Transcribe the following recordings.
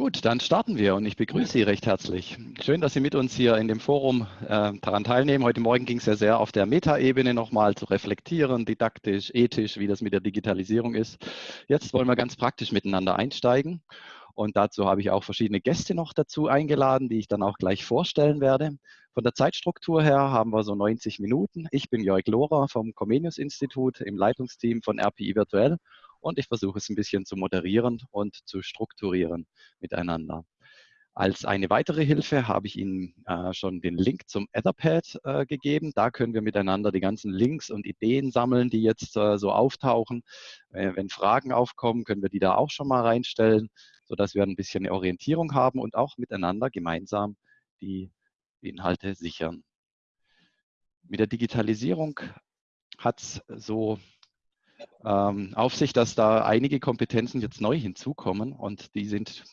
Gut, dann starten wir und ich begrüße Sie recht herzlich. Schön, dass Sie mit uns hier in dem Forum äh, daran teilnehmen. Heute Morgen ging es ja sehr auf der Metaebene nochmal zu reflektieren, didaktisch, ethisch, wie das mit der Digitalisierung ist. Jetzt wollen wir ganz praktisch miteinander einsteigen und dazu habe ich auch verschiedene Gäste noch dazu eingeladen, die ich dann auch gleich vorstellen werde. Von der Zeitstruktur her haben wir so 90 Minuten. Ich bin Jörg Lohrer vom Comenius Institut im Leitungsteam von RPI Virtuell und ich versuche es ein bisschen zu moderieren und zu strukturieren miteinander. Als eine weitere Hilfe habe ich Ihnen äh, schon den Link zum Etherpad äh, gegeben. Da können wir miteinander die ganzen Links und Ideen sammeln, die jetzt äh, so auftauchen. Äh, wenn Fragen aufkommen, können wir die da auch schon mal reinstellen, sodass wir ein bisschen eine Orientierung haben und auch miteinander gemeinsam die Inhalte sichern. Mit der Digitalisierung hat es so ähm, auf sich, dass da einige Kompetenzen jetzt neu hinzukommen und die sind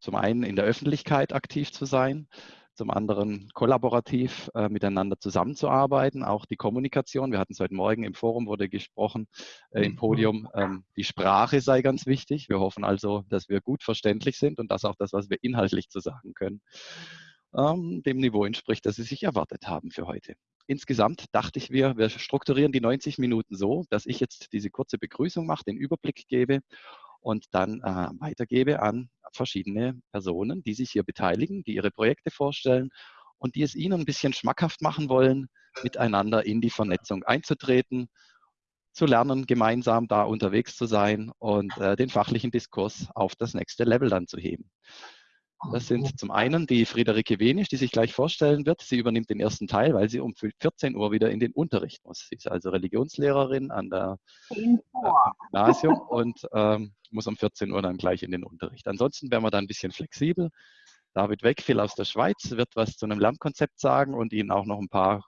zum einen in der Öffentlichkeit aktiv zu sein, zum anderen kollaborativ äh, miteinander zusammenzuarbeiten, auch die Kommunikation. Wir hatten es heute Morgen im Forum, wurde gesprochen, äh, im mhm. Podium, ähm, die Sprache sei ganz wichtig. Wir hoffen also, dass wir gut verständlich sind und dass auch das, was wir inhaltlich zu sagen können, ähm, dem Niveau entspricht, das Sie sich erwartet haben für heute. Insgesamt dachte ich, wir, wir strukturieren die 90 Minuten so, dass ich jetzt diese kurze Begrüßung mache, den Überblick gebe und dann äh, weitergebe an verschiedene Personen, die sich hier beteiligen, die ihre Projekte vorstellen und die es Ihnen ein bisschen schmackhaft machen wollen, miteinander in die Vernetzung einzutreten, zu lernen, gemeinsam da unterwegs zu sein und äh, den fachlichen Diskurs auf das nächste Level dann zu heben. Das sind zum einen die Friederike Wenisch, die sich gleich vorstellen wird. Sie übernimmt den ersten Teil, weil sie um 14 Uhr wieder in den Unterricht muss. Sie ist also Religionslehrerin an der äh, Gymnasium und ähm, muss um 14 Uhr dann gleich in den Unterricht. Ansonsten werden wir da ein bisschen flexibel. David Weckfiel aus der Schweiz wird was zu einem Lernkonzept sagen und Ihnen auch noch ein paar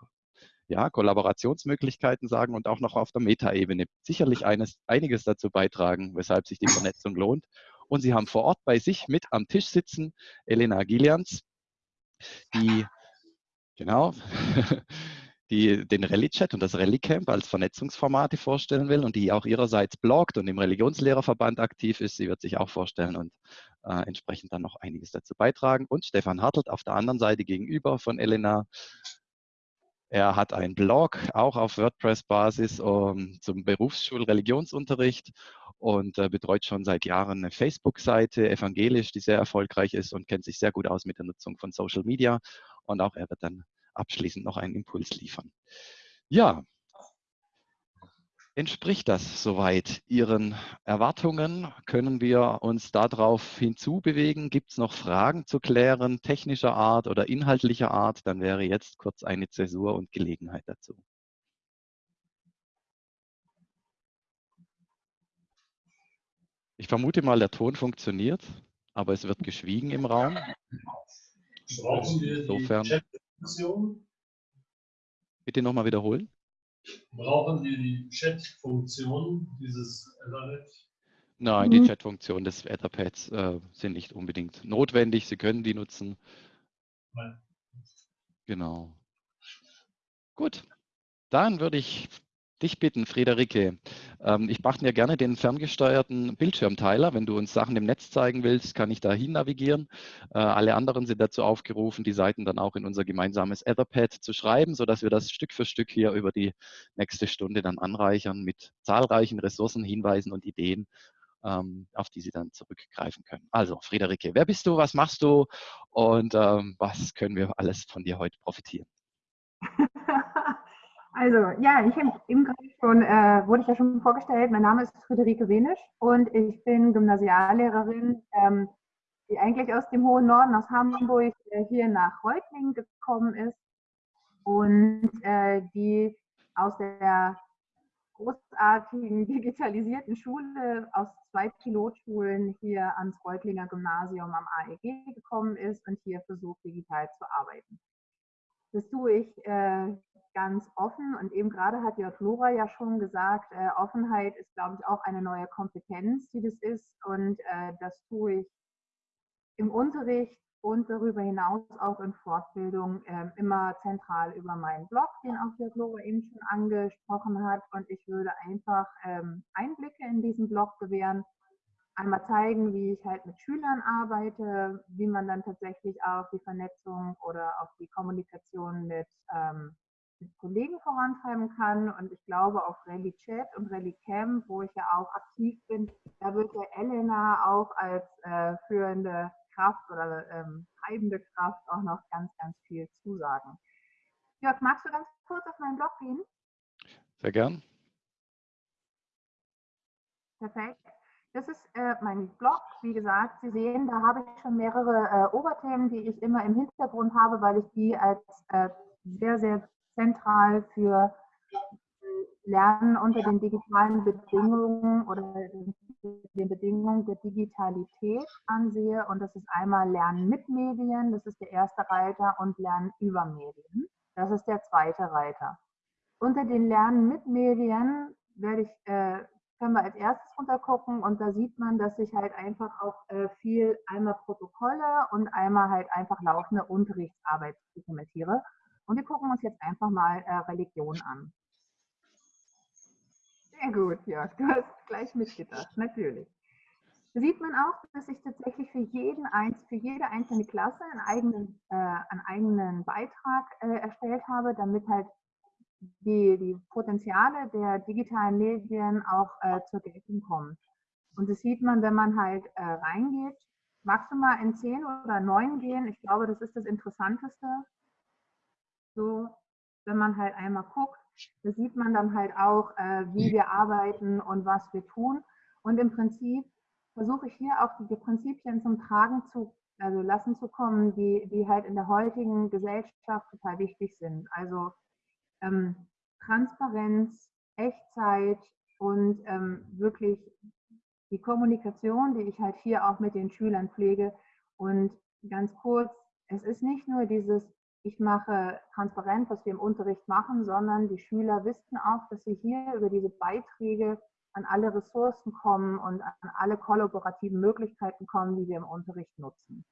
ja, Kollaborationsmöglichkeiten sagen und auch noch auf der Metaebene sicherlich eines, einiges dazu beitragen, weshalb sich die Vernetzung lohnt. Und Sie haben vor Ort bei sich mit am Tisch sitzen Elena Gillians, die, genau, die den Rallye-Chat und das Rallye-Camp als Vernetzungsformate vorstellen will und die auch ihrerseits bloggt und im Religionslehrerverband aktiv ist. Sie wird sich auch vorstellen und äh, entsprechend dann noch einiges dazu beitragen. Und Stefan Hartelt auf der anderen Seite gegenüber von Elena. Er hat einen Blog, auch auf WordPress-Basis um, zum Berufsschul-Religionsunterricht und äh, betreut schon seit Jahren eine Facebook-Seite, evangelisch, die sehr erfolgreich ist und kennt sich sehr gut aus mit der Nutzung von Social Media. Und auch er wird dann abschließend noch einen Impuls liefern. Ja, entspricht das soweit Ihren Erwartungen? Können wir uns darauf hinzubewegen? Gibt es noch Fragen zu klären, technischer Art oder inhaltlicher Art? Dann wäre jetzt kurz eine Zäsur und Gelegenheit dazu. Ich vermute mal, der Ton funktioniert, aber es wird geschwiegen im Raum. Brauchen wir Insofern. die Chat-Funktion? Bitte nochmal wiederholen. Brauchen wir die Chat-Funktion dieses Ethernet? Nein, die Chat-Funktion des Etherpads äh, sind nicht unbedingt notwendig. Sie können die nutzen. Nein. Genau. Gut, dann würde ich dich bitten, Friederike. Ähm, ich mache mir gerne den ferngesteuerten Bildschirmteiler. Wenn du uns Sachen im Netz zeigen willst, kann ich da hin navigieren. Äh, alle anderen sind dazu aufgerufen, die Seiten dann auch in unser gemeinsames Etherpad zu schreiben, sodass wir das Stück für Stück hier über die nächste Stunde dann anreichern mit zahlreichen Ressourcen, Hinweisen und Ideen, ähm, auf die Sie dann zurückgreifen können. Also, Friederike, wer bist du, was machst du und ähm, was können wir alles von dir heute profitieren? Also ja, ich eben gerade schon, äh, wurde ich ja schon vorgestellt. Mein Name ist Friederike Wenisch und ich bin Gymnasiallehrerin, ähm, die eigentlich aus dem hohen Norden, aus Hamburg, äh, hier nach Reutlingen gekommen ist und äh, die aus der großartigen digitalisierten Schule aus zwei Pilotschulen hier ans Reutlinger Gymnasium am AEG gekommen ist und hier versucht, digital zu arbeiten. Das tue ich äh, ganz offen. Und eben gerade hat ja Flora ja schon gesagt, äh, Offenheit ist, glaube ich, auch eine neue Kompetenz, die das ist. Und äh, das tue ich im Unterricht und darüber hinaus auch in Fortbildung äh, immer zentral über meinen Blog, den auch der Flora eben schon angesprochen hat. Und ich würde einfach ähm, Einblicke in diesen Blog gewähren, einmal zeigen, wie ich halt mit Schülern arbeite, wie man dann tatsächlich auch die Vernetzung oder auch die Kommunikation mit, ähm, mit Kollegen vorantreiben kann. Und ich glaube, auf Rally Chat und Rally Camp, wo ich ja auch aktiv bin, da wird ja Elena auch als äh, führende Kraft oder ähm, treibende Kraft auch noch ganz, ganz viel zusagen. Jörg, magst du ganz kurz auf meinen Blog gehen? Sehr gern. Perfekt. Das ist äh, mein Blog. Wie gesagt, Sie sehen, da habe ich schon mehrere äh, Oberthemen, die ich immer im Hintergrund habe, weil ich die als äh, sehr, sehr zentral für Lernen unter den digitalen Bedingungen oder den Bedingungen der Digitalität ansehe. Und das ist einmal Lernen mit Medien, das ist der erste Reiter, und Lernen über Medien, das ist der zweite Reiter. Unter den Lernen mit Medien werde ich äh, können wir als erstes runtergucken und da sieht man, dass ich halt einfach auch äh, viel einmal Protokolle und einmal halt einfach laufende Unterrichtsarbeit dokumentiere. Und wir gucken uns jetzt einfach mal äh, Religion an. Sehr gut, Jörg, du hast gleich mitgedacht, natürlich. Da sieht man auch, dass ich tatsächlich für, jeden, für jede einzelne Klasse einen eigenen, äh, einen eigenen Beitrag äh, erstellt habe, damit halt die, die Potenziale der digitalen Medien auch äh, zur Geltung kommen. Und das sieht man, wenn man halt äh, reingeht. Magst du mal in 10 oder 9 gehen? Ich glaube, das ist das Interessanteste. So, wenn man halt einmal guckt, da sieht man dann halt auch, äh, wie wir arbeiten und was wir tun. Und im Prinzip versuche ich hier auch die Prinzipien zum Tragen zu also lassen zu kommen, die, die halt in der heutigen Gesellschaft total wichtig sind. Also ähm, Transparenz, Echtzeit und ähm, wirklich die Kommunikation, die ich halt hier auch mit den Schülern pflege. Und ganz kurz, es ist nicht nur dieses, ich mache transparent, was wir im Unterricht machen, sondern die Schüler wissen auch, dass sie hier über diese Beiträge an alle Ressourcen kommen und an alle kollaborativen Möglichkeiten kommen, die wir im Unterricht nutzen.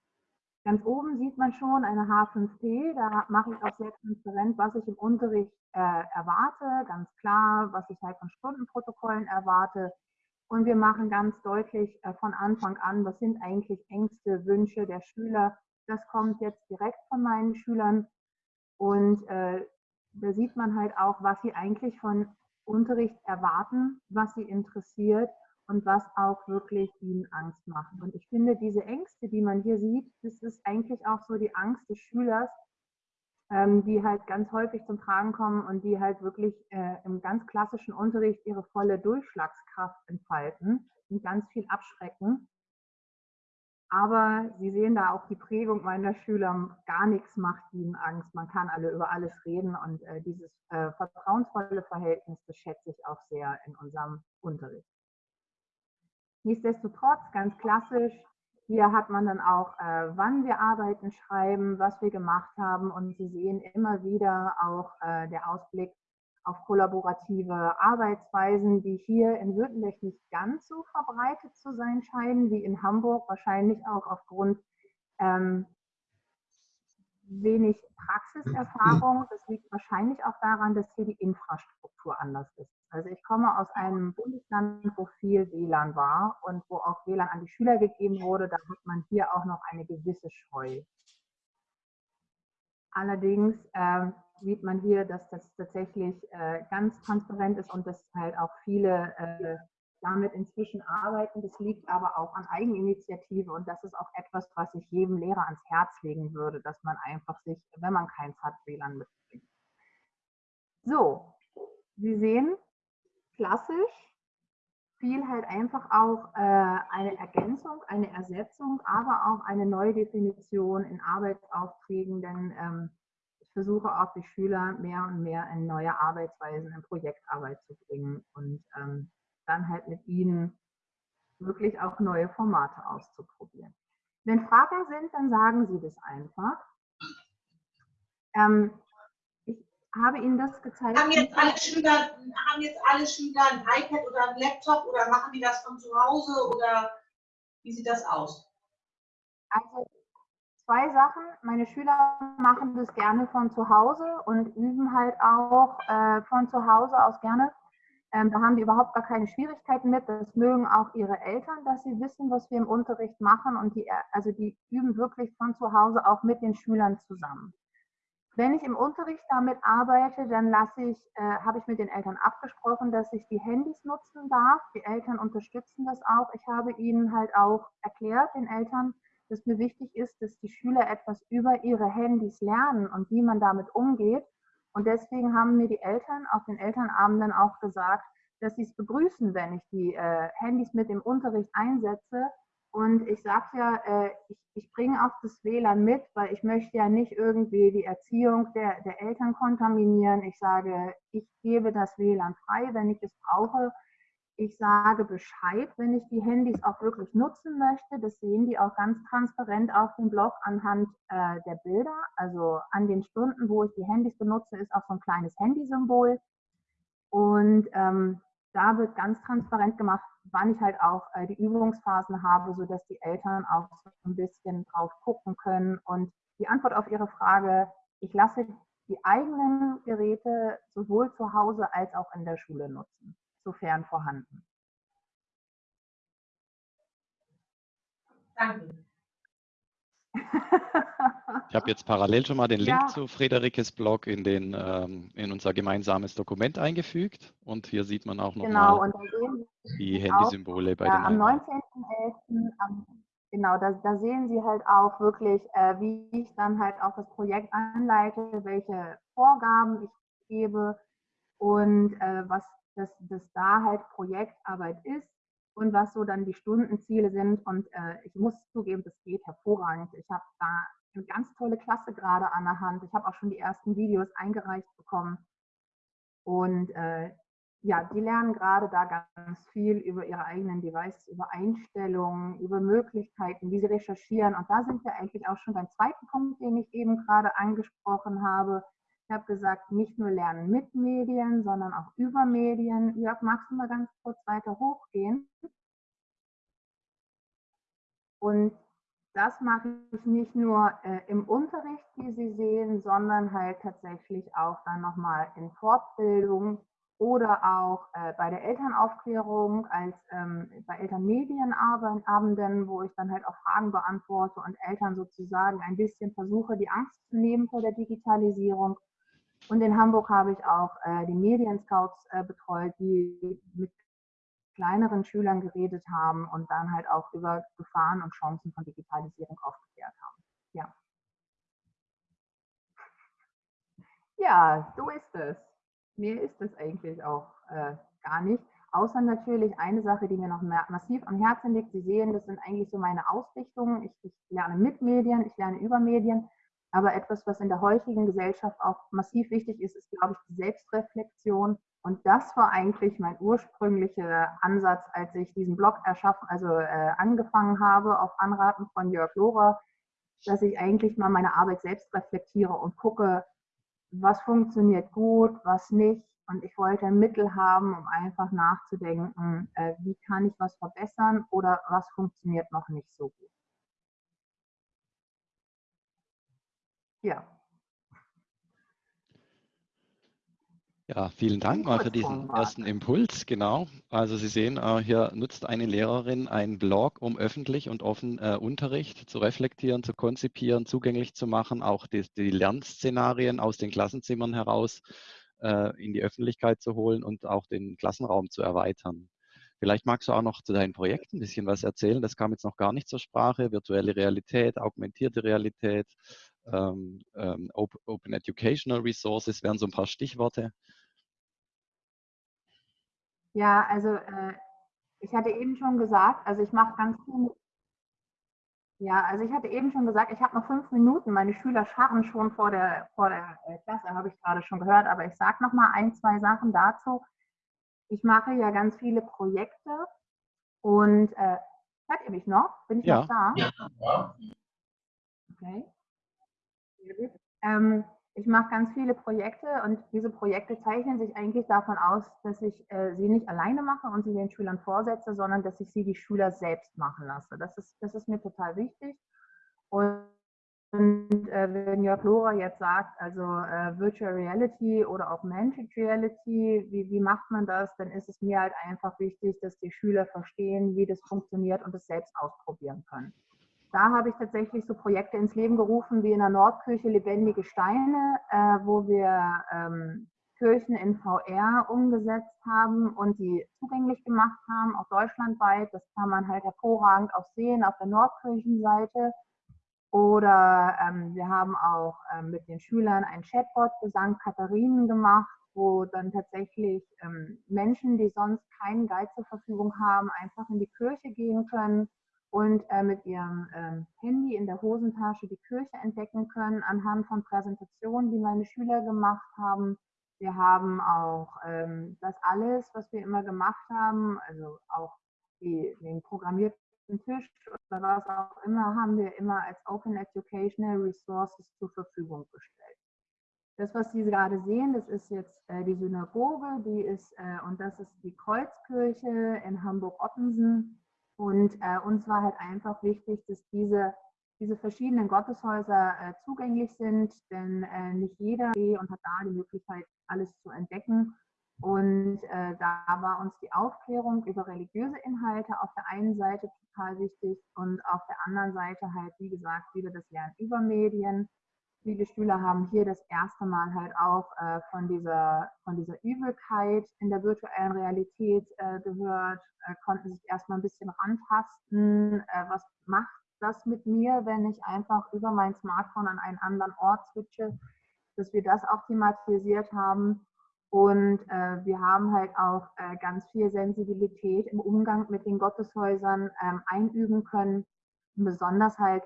Ganz oben sieht man schon eine H5P, da mache ich auch sehr transparent, was ich im Unterricht äh, erwarte, ganz klar, was ich halt von Stundenprotokollen erwarte. Und wir machen ganz deutlich äh, von Anfang an, was sind eigentlich Ängste, Wünsche der Schüler. Das kommt jetzt direkt von meinen Schülern. Und äh, da sieht man halt auch, was sie eigentlich von Unterricht erwarten, was sie interessiert und was auch wirklich ihnen Angst macht. Und ich finde, diese Ängste, die man hier sieht, das ist eigentlich auch so die Angst des Schülers, ähm, die halt ganz häufig zum Tragen kommen und die halt wirklich äh, im ganz klassischen Unterricht ihre volle Durchschlagskraft entfalten und ganz viel abschrecken. Aber Sie sehen da auch die Prägung meiner Schüler, gar nichts macht ihnen Angst. Man kann alle über alles reden und äh, dieses äh, vertrauensvolle Verhältnis, das schätze ich auch sehr in unserem Unterricht. Nichtsdestotrotz, ganz klassisch, hier hat man dann auch, äh, wann wir arbeiten, schreiben, was wir gemacht haben und Sie sehen immer wieder auch äh, der Ausblick auf kollaborative Arbeitsweisen, die hier in Württemberg nicht ganz so verbreitet zu sein scheinen wie in Hamburg, wahrscheinlich auch aufgrund ähm, wenig Praxiserfahrung. Das liegt wahrscheinlich auch daran, dass hier die Infrastruktur anders ist. Also ich komme aus einem Bundesland, wo viel WLAN war und wo auch WLAN an die Schüler gegeben wurde. Da hat man hier auch noch eine gewisse Scheu. Allerdings äh, sieht man hier, dass das tatsächlich äh, ganz transparent ist und dass halt auch viele äh, damit inzwischen arbeiten. Das liegt aber auch an Eigeninitiative und das ist auch etwas, was ich jedem Lehrer ans Herz legen würde, dass man einfach sich, wenn man keins hat, WLAN mitbringt. So, Sie sehen, klassisch, viel halt einfach auch äh, eine Ergänzung, eine Ersetzung, aber auch eine neue Definition in Arbeitsaufträgen, denn ähm, ich versuche auch die Schüler mehr und mehr in neue Arbeitsweisen, in Projektarbeit zu bringen und ähm, dann halt mit ihnen wirklich auch neue Formate auszuprobieren. Wenn Fragen sind, dann sagen Sie das einfach. Ähm, habe Ihnen das gezeigt. Haben jetzt, alle Schüler, haben jetzt alle Schüler ein iPad oder ein Laptop oder machen die das von zu Hause oder wie sieht das aus? Also zwei Sachen. Meine Schüler machen das gerne von zu Hause und üben halt auch äh, von zu Hause aus gerne Ähm, da haben die überhaupt gar keine Schwierigkeiten mit. Das mögen auch ihre Eltern, dass sie wissen, was wir im Unterricht machen. Und die, also die üben wirklich von zu Hause auch mit den Schülern zusammen. Wenn ich im Unterricht damit arbeite, dann lasse ich, äh, habe ich mit den Eltern abgesprochen, dass ich die Handys nutzen darf. Die Eltern unterstützen das auch. Ich habe ihnen halt auch erklärt, den Eltern, dass mir wichtig ist, dass die Schüler etwas über ihre Handys lernen und wie man damit umgeht. Und deswegen haben mir die Eltern auf den Elternabenden auch gesagt, dass sie es begrüßen, wenn ich die äh, Handys mit im Unterricht einsetze. Und ich sage ja, äh, ich, ich bringe auch das WLAN mit, weil ich möchte ja nicht irgendwie die Erziehung der, der Eltern kontaminieren. Ich sage, ich gebe das WLAN frei, wenn ich es brauche. Ich sage Bescheid, wenn ich die Handys auch wirklich nutzen möchte. Das sehen die auch ganz transparent auf dem Blog anhand äh, der Bilder. Also an den Stunden, wo ich die Handys benutze, ist auch so ein kleines Handysymbol. Und ähm, da wird ganz transparent gemacht, wann ich halt auch äh, die Übungsphasen habe, sodass die Eltern auch so ein bisschen drauf gucken können. Und die Antwort auf Ihre Frage, ich lasse die eigenen Geräte sowohl zu Hause als auch in der Schule nutzen sofern vorhanden. Danke. Ich habe jetzt parallel schon mal den Link Ja. zu Friederikes Blog in, den, ähm, in unser gemeinsames Dokument eingefügt. Und hier sieht man auch Genau, nochmal und da sehen die Handysymbole bei ja, den am Einheiten. 19.11. am- Genau, da, da sehen Sie halt auch wirklich, äh, wie ich dann halt auch das Projekt anleite, welche Vorgaben ich gebe und äh, was das, das da halt Projektarbeit ist und was so dann die Stundenziele sind. Und äh, ich muss zugeben, das geht hervorragend. Ich habe da eine ganz tolle Klasse gerade an der Hand. Ich habe auch schon die ersten Videos eingereicht bekommen. Und äh, ja, die lernen gerade da ganz viel über ihre eigenen Devices, über Einstellungen, über Möglichkeiten, wie sie recherchieren. Und da sind wir eigentlich auch schon beim zweiten Punkt, den ich eben gerade angesprochen habe. Ich habe gesagt, nicht nur lernen mit Medien, sondern auch über Medien. Jörg, magst du mal ganz kurz weiter hochgehen? Und das mache ich nicht nur äh, im Unterricht, wie Sie sehen, sondern halt tatsächlich auch dann nochmal in Fortbildung oder auch äh, bei der Elternaufklärung als ähm, bei Elternmedienabenden, wo ich dann halt auch Fragen beantworte und Eltern sozusagen ein bisschen versuche, die Angst zu nehmen vor der Digitalisierung. Und in Hamburg habe ich auch äh, die Medienscouts äh, betreut, die mit kleineren Schülern geredet haben und dann halt auch über Gefahren und Chancen von Digitalisierung aufgeklärt haben. Ja. Ja, so ist es. Mehr ist es eigentlich auch äh, gar nicht. Außer natürlich eine Sache, die mir noch massiv am Herzen liegt. Sie sehen, das sind eigentlich so meine Ausrichtungen. Ich, ich lerne mit Medien, ich lerne über Medien. Aber etwas, was in der heutigen Gesellschaft auch massiv wichtig ist, ist, glaube ich, die Selbstreflexion. Und das war eigentlich mein ursprünglicher Ansatz, als ich diesen Blog erschaffen, also äh, angefangen habe, auf Anraten von Jörg Lohrer, dass ich eigentlich mal meine Arbeit selbst reflektiere und gucke, was funktioniert gut, was nicht. Und ich wollte ein Mittel haben, um einfach nachzudenken, äh, wie kann ich was verbessern oder was funktioniert noch nicht so gut. Ja. Ja, vielen Dank mal für diesen ersten Impuls. Genau. Also Sie sehen, äh, hier nutzt eine Lehrerin einen Blog, um öffentlich und offen äh, Unterricht zu reflektieren, zu konzipieren, zugänglich zu machen, auch die, die Lernszenarien aus den Klassenzimmern heraus äh, in die Öffentlichkeit zu holen und auch den Klassenraum zu erweitern. Vielleicht magst du auch noch zu deinem Projekt ein bisschen was erzählen. Das kam jetzt noch gar nicht zur Sprache. Virtuelle Realität, augmentierte Realität, ähm, ähm, Open, Educational Resources wären so ein paar Stichworte. Ja, also äh, ich hatte eben schon gesagt, also ich mache ganz viel. Ja, also ich hatte eben schon gesagt, ich habe noch fünf Minuten. Meine Schüler scharren schon vor der, vor der äh, Klasse, habe ich gerade schon gehört. Aber ich sage noch mal ein, zwei Sachen dazu. Ich mache ja ganz viele Projekte und äh, hört ihr mich noch? Bin ich Ja. noch da? Ja. Okay. Ähm, ich mache ganz viele Projekte und diese Projekte zeichnen sich eigentlich davon aus, dass ich äh, sie nicht alleine mache und sie den Schülern vorsetze, sondern dass ich sie die Schüler selbst machen lasse. Das ist, das ist mir total wichtig. Und Und äh, wenn Jörg Lohrer jetzt sagt, also äh, Virtual Reality oder Augmented Reality, wie, wie macht man das, dann ist es mir halt einfach wichtig, dass die Schüler verstehen, wie das funktioniert und es selbst ausprobieren können. Da habe ich tatsächlich so Projekte ins Leben gerufen wie in der Nordkirche Lebendige Steine, äh, wo wir ähm, Kirchen in VR umgesetzt haben und die zugänglich gemacht haben, auch deutschlandweit. Das kann man halt hervorragend auch sehen auf der Nordkirchenseite. Oder ähm, wir haben auch ähm, mit den Schülern ein Chatbot für St. Katharinen gemacht, wo dann tatsächlich ähm, Menschen, die sonst keinen Guide zur Verfügung haben, einfach in die Kirche gehen können und äh, mit ihrem ähm, Handy in der Hosentasche die Kirche entdecken können anhand von Präsentationen, die meine Schüler gemacht haben. Wir haben auch ähm, das alles, was wir immer gemacht haben, also auch die, den programmierten Tisch oder was auch immer, haben wir immer als Open Educational Resources zur Verfügung gestellt. Das, was Sie gerade sehen, das ist jetzt äh, die Synagoge, die ist, äh, und das ist die Kreuzkirche in Hamburg-Ottensen. Und äh, uns war halt einfach wichtig, dass diese, diese verschiedenen Gotteshäuser äh, zugänglich sind, denn äh, nicht jeder und hat da die Möglichkeit, alles zu entdecken. Und äh, da war uns die Aufklärung über religiöse Inhalte auf der einen Seite total wichtig und auf der anderen Seite halt, wie gesagt, wieder das Lernen über Medien. Viele Schüler haben hier das erste Mal halt auch äh, von, dieser, von dieser Übelkeit in der virtuellen Realität äh, gehört, äh, konnten sich erstmal ein bisschen rantasten. Äh, was macht das mit mir, wenn ich einfach über mein Smartphone an einen anderen Ort switche? Dass wir das auch thematisiert haben und äh, wir haben halt auch äh, ganz viel Sensibilität im Umgang mit den Gotteshäusern ähm, einüben können. Besonders halt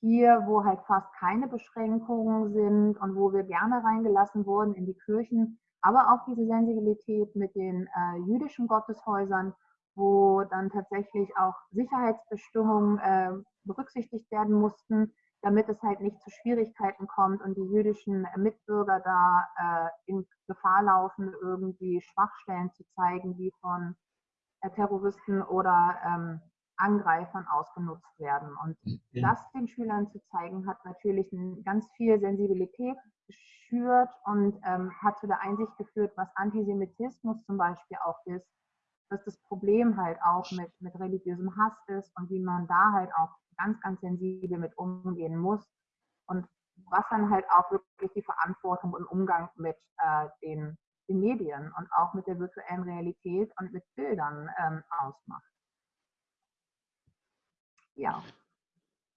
hier, wo halt fast keine Beschränkungen sind und wo wir gerne reingelassen wurden in die Kirchen, aber auch diese Sensibilität mit den äh, jüdischen Gotteshäusern, wo dann tatsächlich auch Sicherheitsbestimmungen äh, berücksichtigt werden mussten, damit es halt nicht zu Schwierigkeiten kommt und die jüdischen Mitbürger da äh, in Gefahr laufen, irgendwie Schwachstellen zu zeigen, die von äh, Terroristen oder ähm, Angreifern ausgenutzt werden. Und ja. das den Schülern zu zeigen, hat natürlich ganz viel Sensibilität geschürt und ähm, hat zu der Einsicht geführt, was Antisemitismus zum Beispiel auch ist, dass das Problem halt auch mit, mit religiösem Hass ist und wie man da halt auch ganz, ganz sensibel mit umgehen muss und was dann halt auch wirklich die Verantwortung und Umgang mit äh, den, den, Medien und auch mit der virtuellen Realität und mit Bildern ähm, ausmacht. Ja.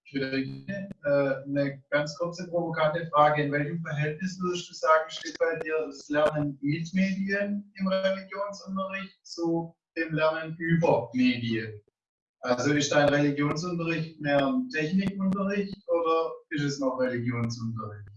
Friederike, äh, eine ganz kurze provokante Frage. In welchem Verhältnis würdest du sagen, steht bei dir das Lernen mit Medien im Religionsunterricht zu dem Lernen über Medien? Also ist dein Religionsunterricht mehr ein Technikunterricht oder ist es noch Religionsunterricht?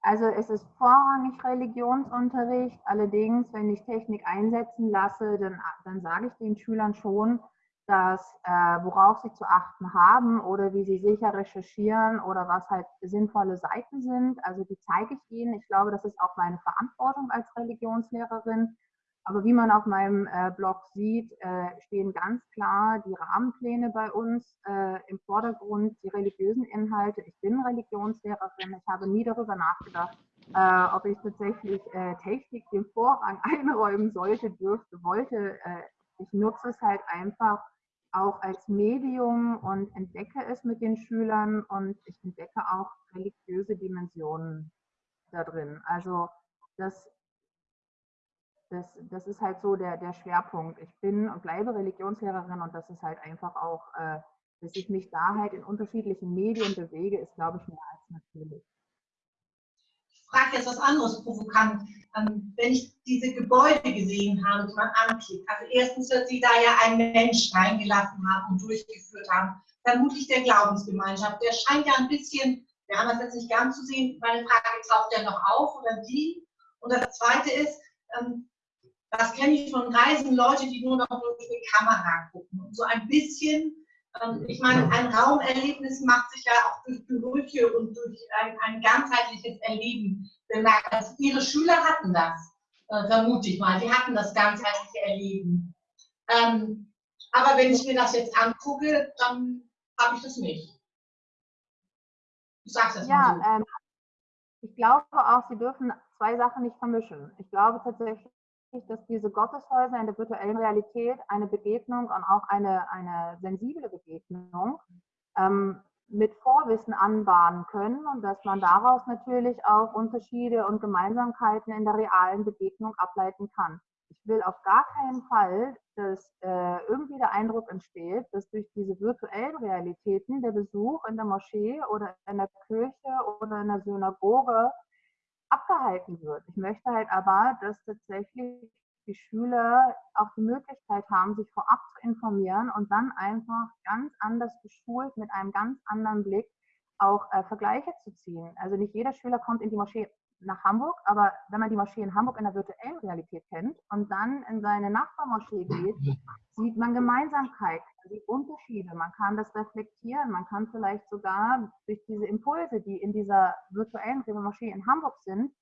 Also es ist vorrangig Religionsunterricht. Allerdings, wenn ich Technik einsetzen lasse, dann, dann sage ich den Schülern schon, dass äh, worauf sie zu achten haben oder wie sie sicher recherchieren oder was halt sinnvolle Seiten sind. Also die zeige ich ihnen. Ich glaube, das ist auch meine Verantwortung als Religionslehrerin, aber wie man auf meinem äh, Blog sieht, äh, stehen ganz klar die Rahmenpläne bei uns äh, im Vordergrund, die religiösen Inhalte. Ich bin Religionslehrerin. Ich habe nie darüber nachgedacht, äh, ob ich tatsächlich äh, Technik den Vorrang einräumen sollte, dürfte, wollte. Äh, ich nutze es halt einfach auch als Medium und entdecke es mit den Schülern und ich entdecke auch religiöse Dimensionen da drin. Also das das, das ist halt so der, der Schwerpunkt. Ich bin und bleibe Religionslehrerin und das ist halt einfach auch, äh, dass ich mich da halt in unterschiedlichen Medien bewege, ist, glaube ich, mehr als natürlich. Frage jetzt was anderes provokant. Ähm, wenn ich diese Gebäude gesehen habe, die man anklickt, also erstens wird sie da ja ein Mensch reingelassen haben und durchgeführt haben, vermutlich der Glaubensgemeinschaft. Der scheint ja ein bisschen, wir haben das jetzt nicht gern zu sehen, meine Frage taucht ja noch auf oder die. Und das Zweite ist, ähm, das kenne ich von Reisen, Leute, die nur noch durch die Kamera gucken. Und so ein bisschen, ich meine, ein Raumerlebnis macht sich ja auch durch Gerüche und durch ein, ein ganzheitliches Erleben bemerkt. Also ihre Schüler hatten das, äh, vermute ich mal. Die hatten das ganzheitliche Erleben. Ähm, aber wenn ich mir das jetzt angucke, dann habe ich das nicht. Du sagst es ja, mal so. Ähm, ich glaube auch, Sie dürfen zwei Sachen nicht vermischen. Ich glaube tatsächlich, dass diese Gotteshäuser in der virtuellen Realität eine Begegnung und auch eine, eine sensible Begegnung ähm, mit Vorwissen anbahnen können und dass man daraus natürlich auch Unterschiede und Gemeinsamkeiten in der realen Begegnung ableiten kann. Ich will auf gar keinen Fall, dass äh, irgendwie der Eindruck entsteht, dass durch diese virtuellen Realitäten der Besuch in der Moschee oder in der Kirche oder in der Synagoge abgehalten wird. Ich möchte halt aber, dass tatsächlich die Schüler auch die Möglichkeit haben, sich vorab zu informieren und dann einfach ganz anders geschult mit einem ganz anderen Blick auch äh, Vergleiche zu ziehen. Also nicht jeder Schüler kommt in die Moschee nach Hamburg, aber wenn man die Moschee in Hamburg in der virtuellen Realität kennt und dann in seine Nachbarmoschee geht, sieht man Gemeinsamkeiten, sieht Unterschiede, man kann das reflektieren, man kann vielleicht sogar durch diese Impulse, die in dieser virtuellen Moschee in Hamburg sind,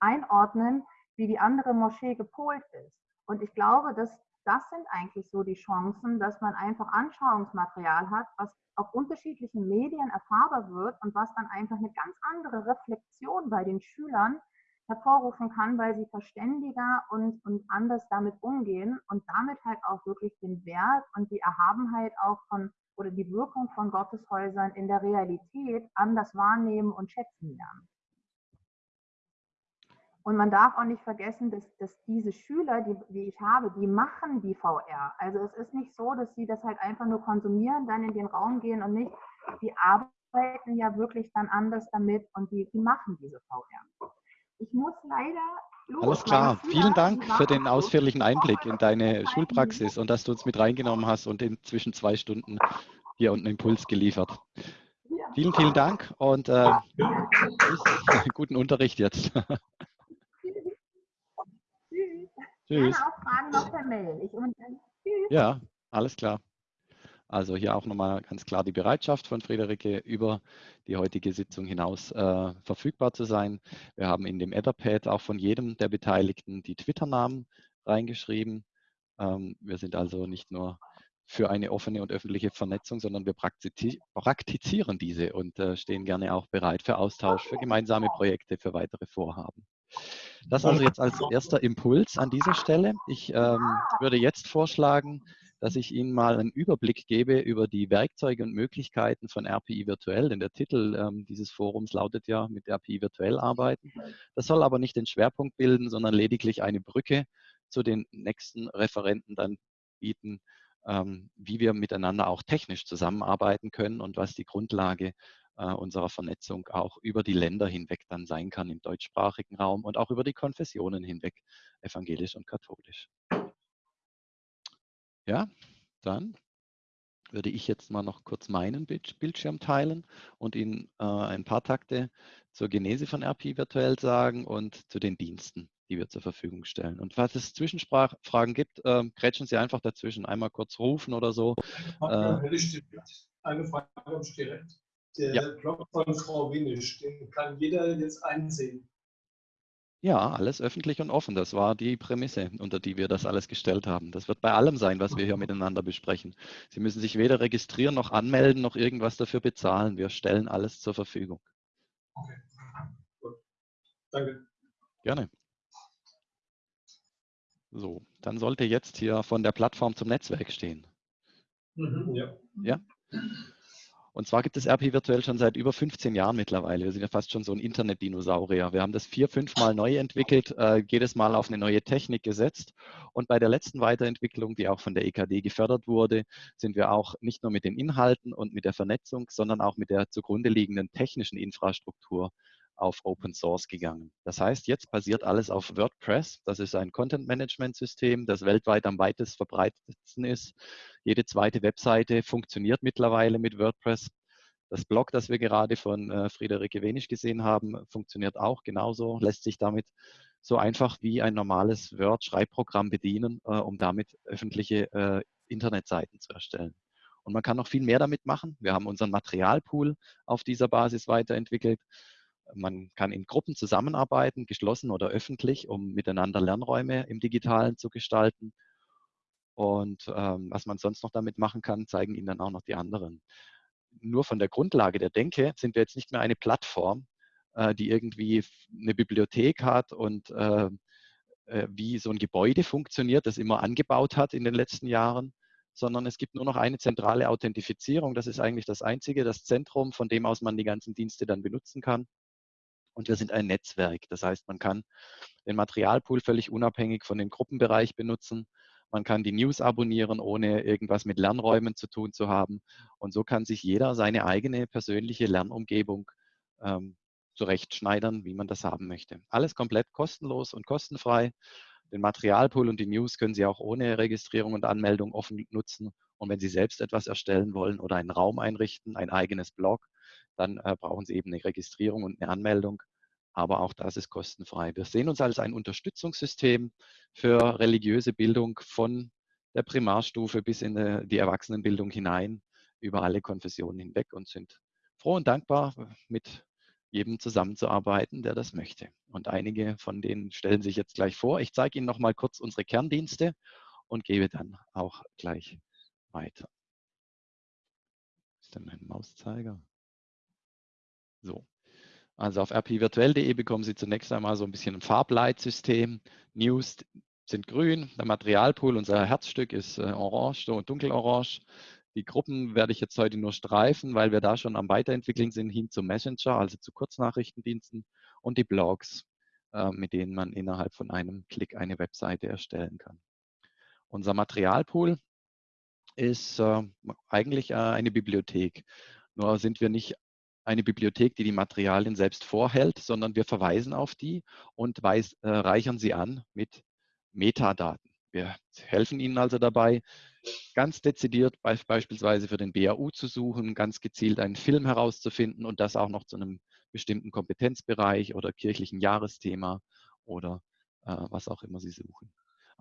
einordnen, wie die andere Moschee gepolt ist. Und ich glaube, dass das sind eigentlich so die Chancen, dass man einfach Anschauungsmaterial hat, was auf unterschiedlichen Medien erfahrbar wird und was dann einfach eine ganz andere Reflexion bei den Schülern hervorrufen kann, weil sie verständiger und, und anders damit umgehen und damit halt auch wirklich den Wert und die Erhabenheit auch von oder die Wirkung von Gotteshäusern in der Realität anders wahrnehmen und schätzen lernen. Und man darf auch nicht vergessen, dass, dass diese Schüler, die, die ich habe, die machen die VR. Also es ist nicht so, dass sie das halt einfach nur konsumieren, dann in den Raum gehen und nicht. Die arbeiten ja wirklich dann anders damit und die, die machen diese VR. Ich muss leider Los, Alles klar. Vielen Dank für den ausführlichen Einblick in deine Schulpraxis und dass du uns mit reingenommen hast und inzwischen zwei Stunden hier unten Impuls geliefert. Vielen, vielen Dank und äh, guten Unterricht jetzt. Tschüss. Gerne auch Fragen noch per Mail. Tschüss. Ja, alles klar. Also hier auch nochmal ganz klar die Bereitschaft von Friederike, über die heutige Sitzung hinaus äh, verfügbar zu sein. Wir haben in dem Etherpad auch von jedem der Beteiligten die Twitter-Namen reingeschrieben. Ähm, wir sind also nicht nur für eine offene und öffentliche Vernetzung, sondern wir praktizieren diese und äh, stehen gerne auch bereit für Austausch, für gemeinsame Projekte, für weitere Vorhaben. Das also jetzt als erster Impuls an dieser Stelle. Ich ähm, würde jetzt vorschlagen, dass ich Ihnen mal einen Überblick gebe über die Werkzeuge und Möglichkeiten von RPI virtuell, denn der Titel ähm, dieses Forums lautet ja mit RPI virtuell arbeiten. Das soll aber nicht den Schwerpunkt bilden, sondern lediglich eine Brücke zu den nächsten Referenten dann bieten, ähm, wie wir miteinander auch technisch zusammenarbeiten können und was die Grundlage unserer Vernetzung auch über die Länder hinweg dann sein kann im deutschsprachigen Raum und auch über die Konfessionen hinweg, evangelisch und katholisch. Ja, dann würde ich jetzt mal noch kurz meinen Bildschirm teilen und Ihnen äh, ein paar Takte zur Genese von RP virtuell sagen und zu den Diensten, die wir zur Verfügung stellen. Und falls es Zwischenfragen gibt, äh, grätschen Sie einfach dazwischen, einmal kurz rufen oder so. Äh, eine Frage habe ich direkt. Der ja. Blog von Frau Winisch, den kann jeder jetzt einsehen. Ja, alles öffentlich und offen. Das war die Prämisse, unter die wir das alles gestellt haben. Das wird bei allem sein, was wir hier miteinander besprechen. Sie müssen sich weder registrieren noch anmelden noch irgendwas dafür bezahlen. Wir stellen alles zur Verfügung. Okay, gut. Danke. Gerne. So, dann sollte jetzt hier von der Plattform zum Netzwerk stehen. Mhm, ja. Ja? Und zwar gibt es RP virtuell schon seit über 15 Jahren mittlerweile. Wir sind ja fast schon so ein Internet-Dinosaurier. Wir haben das vier, fünf Mal neu entwickelt, äh, jedes Mal auf eine neue Technik gesetzt. Und bei der letzten Weiterentwicklung, die auch von der EKD gefördert wurde, sind wir auch nicht nur mit den Inhalten und mit der Vernetzung, sondern auch mit der zugrunde liegenden technischen Infrastruktur auf Open Source gegangen. Das heißt, jetzt basiert alles auf WordPress. Das ist ein Content-Management-System, das weltweit am weitest verbreitetsten ist. Jede zweite Webseite funktioniert mittlerweile mit WordPress. Das Blog, das wir gerade von äh, Friederike Wenisch gesehen haben, funktioniert auch genauso, lässt sich damit so einfach wie ein normales Word-Schreibprogramm bedienen, äh, um damit öffentliche äh, Internetseiten zu erstellen. Und man kann noch viel mehr damit machen. Wir haben unseren Materialpool auf dieser Basis weiterentwickelt. Man kann in Gruppen zusammenarbeiten, geschlossen oder öffentlich, um miteinander Lernräume im Digitalen zu gestalten. Und ähm, was man sonst noch damit machen kann, zeigen Ihnen dann auch noch die anderen. nur von der Grundlage der Denke sind wir jetzt nicht mehr eine Plattform, äh, die irgendwie eine Bibliothek hat und äh, äh, wie so ein Gebäude funktioniert, das immer angebaut hat in den letzten Jahren, sondern es gibt nur noch eine zentrale Authentifizierung. Das ist eigentlich das einzige, das Zentrum, von dem aus man die ganzen Dienste dann benutzen kann. Und wir sind ein Netzwerk. Das heißt, man kann den Materialpool völlig unabhängig von dem Gruppenbereich benutzen. Man kann die News abonnieren, ohne irgendwas mit Lernräumen zu tun zu haben. Und so kann sich jeder seine eigene persönliche Lernumgebung ähm, zurechtschneidern, wie man das haben möchte. Alles komplett kostenlos und kostenfrei. Den Materialpool und die News können Sie auch ohne Registrierung und Anmeldung offen nutzen. Und wenn Sie selbst etwas erstellen wollen oder einen Raum einrichten, ein eigenes Blog, dann äh, brauchen Sie eben eine Registrierung und eine Anmeldung. Aber auch das ist kostenfrei. Wir sehen uns als ein Unterstützungssystem für religiöse Bildung von der Primarstufe bis in die Erwachsenenbildung hinein, über alle Konfessionen hinweg und sind froh und dankbar, mit jedem zusammenzuarbeiten, der das möchte. Und einige von denen stellen sich jetzt gleich vor. Ich zeige Ihnen noch mal kurz unsere Kerndienste und gebe dann auch gleich weiter. ist denn mein Mauszeiger? So. Also auf rpvirtuell.de bekommen Sie zunächst einmal so ein bisschen ein Farbleitsystem. News sind grün, der Materialpool, unser Herzstück ist äh, orange, so dunkelorange. Die Gruppen werde ich jetzt heute nur streifen, weil wir da schon am Weiterentwickeln sind hin zum Messenger, also zu Kurznachrichtendiensten und die Blogs, äh, mit denen man innerhalb von einem Klick eine Webseite erstellen kann. Unser Materialpool ist äh, eigentlich eine Bibliothek. Nur sind wir nicht eine Bibliothek, die die Materialien selbst vorhält, sondern wir verweisen auf die und weiß, äh, reichern sie an mit Metadaten. Wir helfen Ihnen also dabei, ganz dezidiert beispielsweise für den BAU zu suchen, ganz gezielt einen Film herauszufinden und das auch noch zu einem bestimmten Kompetenzbereich oder kirchlichen Jahresthema oder äh, was auch immer Sie suchen.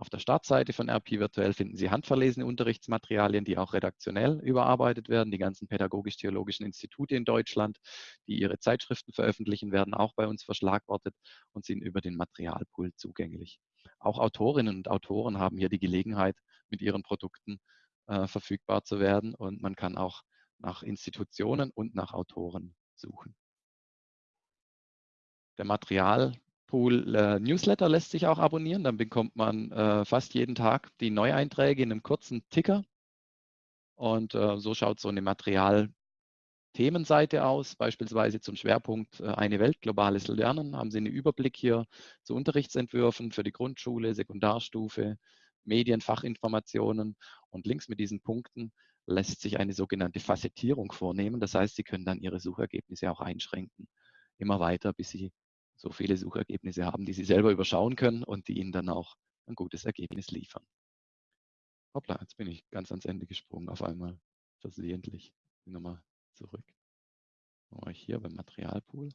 Auf der Startseite von RP Virtuell finden Sie handverlesene Unterrichtsmaterialien, die auch redaktionell überarbeitet werden. Die ganzen pädagogisch-theologischen Institute in Deutschland, die ihre Zeitschriften veröffentlichen, werden auch bei uns verschlagwortet und sind über den Materialpool zugänglich. Auch Autorinnen und Autoren haben hier die Gelegenheit, mit ihren Produkten äh, verfügbar zu werden und man kann auch nach Institutionen und nach Autoren suchen. Der Materialpool äh, Newsletter lässt sich auch abonnieren. Dann bekommt man äh, fast jeden Tag die Neueinträge in einem kurzen Ticker. Und äh, so schaut so eine Material Themenseite aus, beispielsweise zum Schwerpunkt äh, Eine Welt, globales Lernen, haben Sie einen Überblick hier zu Unterrichtsentwürfen für die Grundschule, Sekundarstufe, Medienfachinformationen und links mit diesen Punkten lässt sich eine sogenannte Facettierung vornehmen. Das heißt, Sie können dann Ihre Suchergebnisse auch einschränken, immer weiter, bis Sie so viele Suchergebnisse haben, die Sie selber überschauen können und die Ihnen dann auch ein gutes Ergebnis liefern. Hoppla, jetzt bin ich ganz ans Ende gesprungen auf einmal, versehentlich. Nochmal zurück. Dann war ich hier beim Materialpool.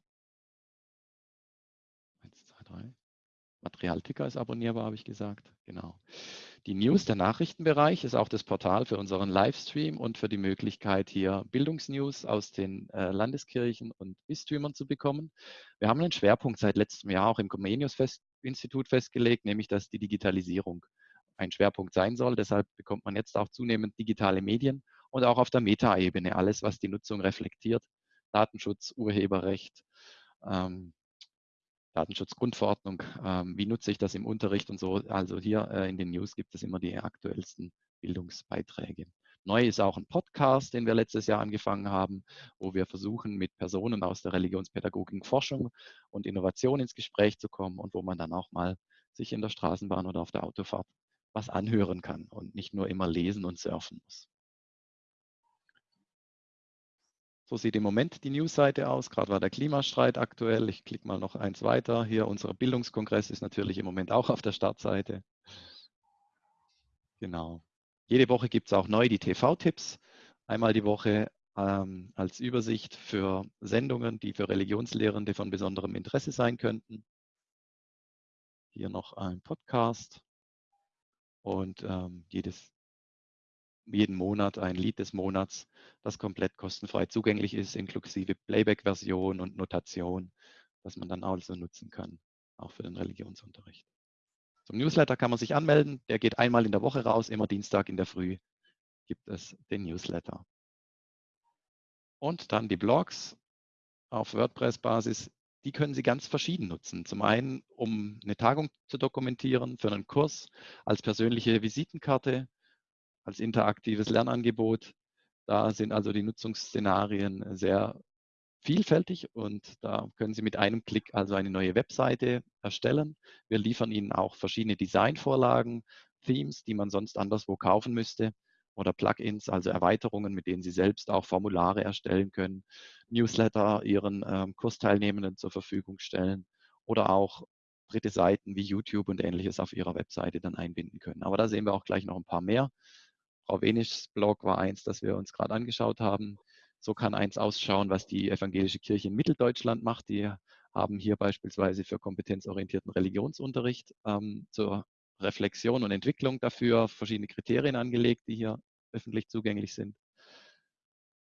1, 2, 3. Materialticker ist abonnierbar, habe ich gesagt. Genau. Die News, der Nachrichtenbereich, ist auch das Portal für unseren Livestream und für die Möglichkeit, hier Bildungsnews aus den äh, Landeskirchen und Bistümern zu bekommen. Wir haben einen Schwerpunkt seit letztem Jahr auch im Comenius-Institut festgelegt, nämlich dass die Digitalisierung ein Schwerpunkt sein soll. Deshalb bekommt man jetzt auch zunehmend digitale Medien und auch auf der Metaebene alles, was die Nutzung reflektiert. Datenschutz, Urheberrecht, ähm, Datenschutzgrundverordnung, ähm, wie nutze ich das im Unterricht und so. Also hier äh, in den News gibt es immer die aktuellsten Bildungsbeiträge. Neu ist auch ein Podcast, den wir letztes Jahr angefangen haben, wo wir versuchen, mit Personen aus der Religionspädagogik, Forschung und Innovation ins Gespräch zu kommen und wo man dann auch mal sich in der Straßenbahn oder auf der Autofahrt was anhören kann und nicht nur immer lesen und surfen muss. So sieht im Moment die Newsseite aus. Gerade war der Klimastreit aktuell. Ich klicke mal noch eins weiter. Hier unser Bildungskongress ist natürlich im Moment auch auf der Startseite. Genau. Jede Woche gibt es auch neu die TV-Tipps. Einmal die Woche ähm, als Übersicht für Sendungen, die für Religionslehrende von besonderem Interesse sein könnten. Hier noch ein Podcast und ähm, jedes jeden Monat ein Lied des Monats, das komplett kostenfrei zugänglich ist, inklusive Playback-Version und Notation, das man dann also nutzen kann, auch für den Religionsunterricht. Zum Newsletter kann man sich anmelden. Der geht einmal in der Woche raus, immer Dienstag in der Früh gibt es den Newsletter. Und dann die Blogs auf WordPress-Basis, die können Sie ganz verschieden nutzen. Zum einen, um eine Tagung zu dokumentieren, für einen Kurs, als persönliche Visitenkarte, als interaktives Lernangebot. Da sind also die Nutzungsszenarien sehr vielfältig und da können Sie mit einem Klick also eine neue Webseite erstellen. Wir liefern Ihnen auch verschiedene Designvorlagen, Themes, die man sonst anderswo kaufen müsste oder Plugins, also Erweiterungen, mit denen Sie selbst auch Formulare erstellen können, Newsletter Ihren ähm, Kursteilnehmenden zur Verfügung stellen oder auch dritte Seiten wie YouTube und ähnliches auf Ihrer Webseite dann einbinden können. Aber da sehen wir auch gleich noch ein paar mehr. Frau Wenischs Blog war eins, das wir uns gerade angeschaut haben. So kann eins ausschauen, was die evangelische Kirche in Mitteldeutschland macht. Die haben hier beispielsweise für kompetenzorientierten Religionsunterricht ähm, zur Reflexion und Entwicklung dafür verschiedene Kriterien angelegt, die hier öffentlich zugänglich sind.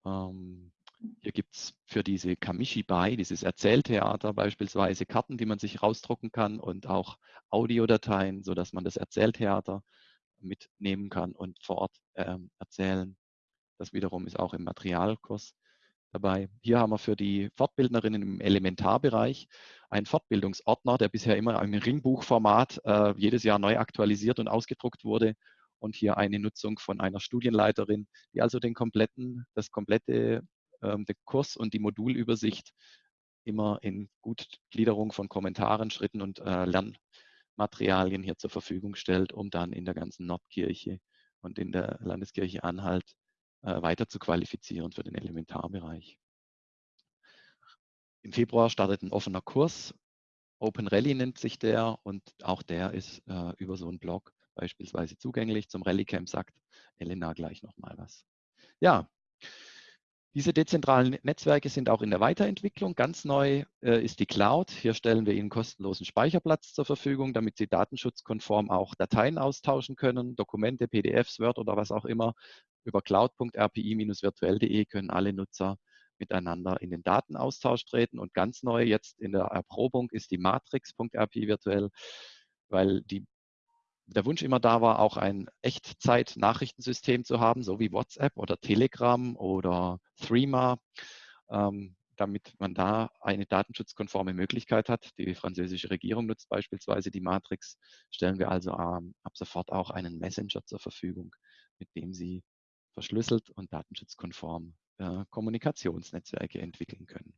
Ähm, hier gibt es für diese Kamishibai, dieses Erzähltheater beispielsweise Karten, die man sich rausdrucken kann und auch Audiodateien, sodass man das Erzähltheater mitnehmen kann und vor Ort ähm, erzählen. Das wiederum ist auch im Materialkurs dabei. Hier haben wir für die Fortbildnerinnen im Elementarbereich einen Fortbildungsordner, der bisher immer im Ringbuchformat äh, jedes Jahr neu aktualisiert und ausgedruckt wurde. Und hier eine Nutzung von einer Studienleiterin, die also den kompletten, das komplette äh, den Kurs und die Modulübersicht immer in Gutgliederung von Kommentaren, Schritten und äh, Lernmaterialien hier zur Verfügung stellt, um dann in der ganzen Nordkirche und in der Landeskirche Anhalt äh, weiter zu qualifizieren für den Elementarbereich. Im Februar startet ein offener Kurs. Open Rally nennt sich der und auch der ist äh, über so einen Blog beispielsweise zugänglich. Zum Rally Camp sagt Elena gleich nochmal was. Ja, diese dezentralen Netzwerke sind auch in der Weiterentwicklung. Ganz neu äh, ist die Cloud. Hier stellen wir Ihnen kostenlosen Speicherplatz zur Verfügung, damit Sie datenschutzkonform auch Dateien austauschen können, Dokumente, PDFs, Word oder was auch immer. Über cloud.rpi-virtuell.de können alle Nutzer miteinander in den Datenaustausch treten. Und ganz neu jetzt in der Erprobung ist die Matrix.rpi virtuell, weil die, der Wunsch immer da war, auch ein Echtzeit-Nachrichtensystem zu haben, so wie WhatsApp oder Telegram oder Threema. Ähm, damit man da eine datenschutzkonforme Möglichkeit hat. Die französische Regierung nutzt beispielsweise die Matrix, stellen wir also ähm, ab sofort auch einen Messenger zur Verfügung, mit dem Sie verschlüsselt und datenschutzkonform äh, Kommunikationsnetzwerke entwickeln können.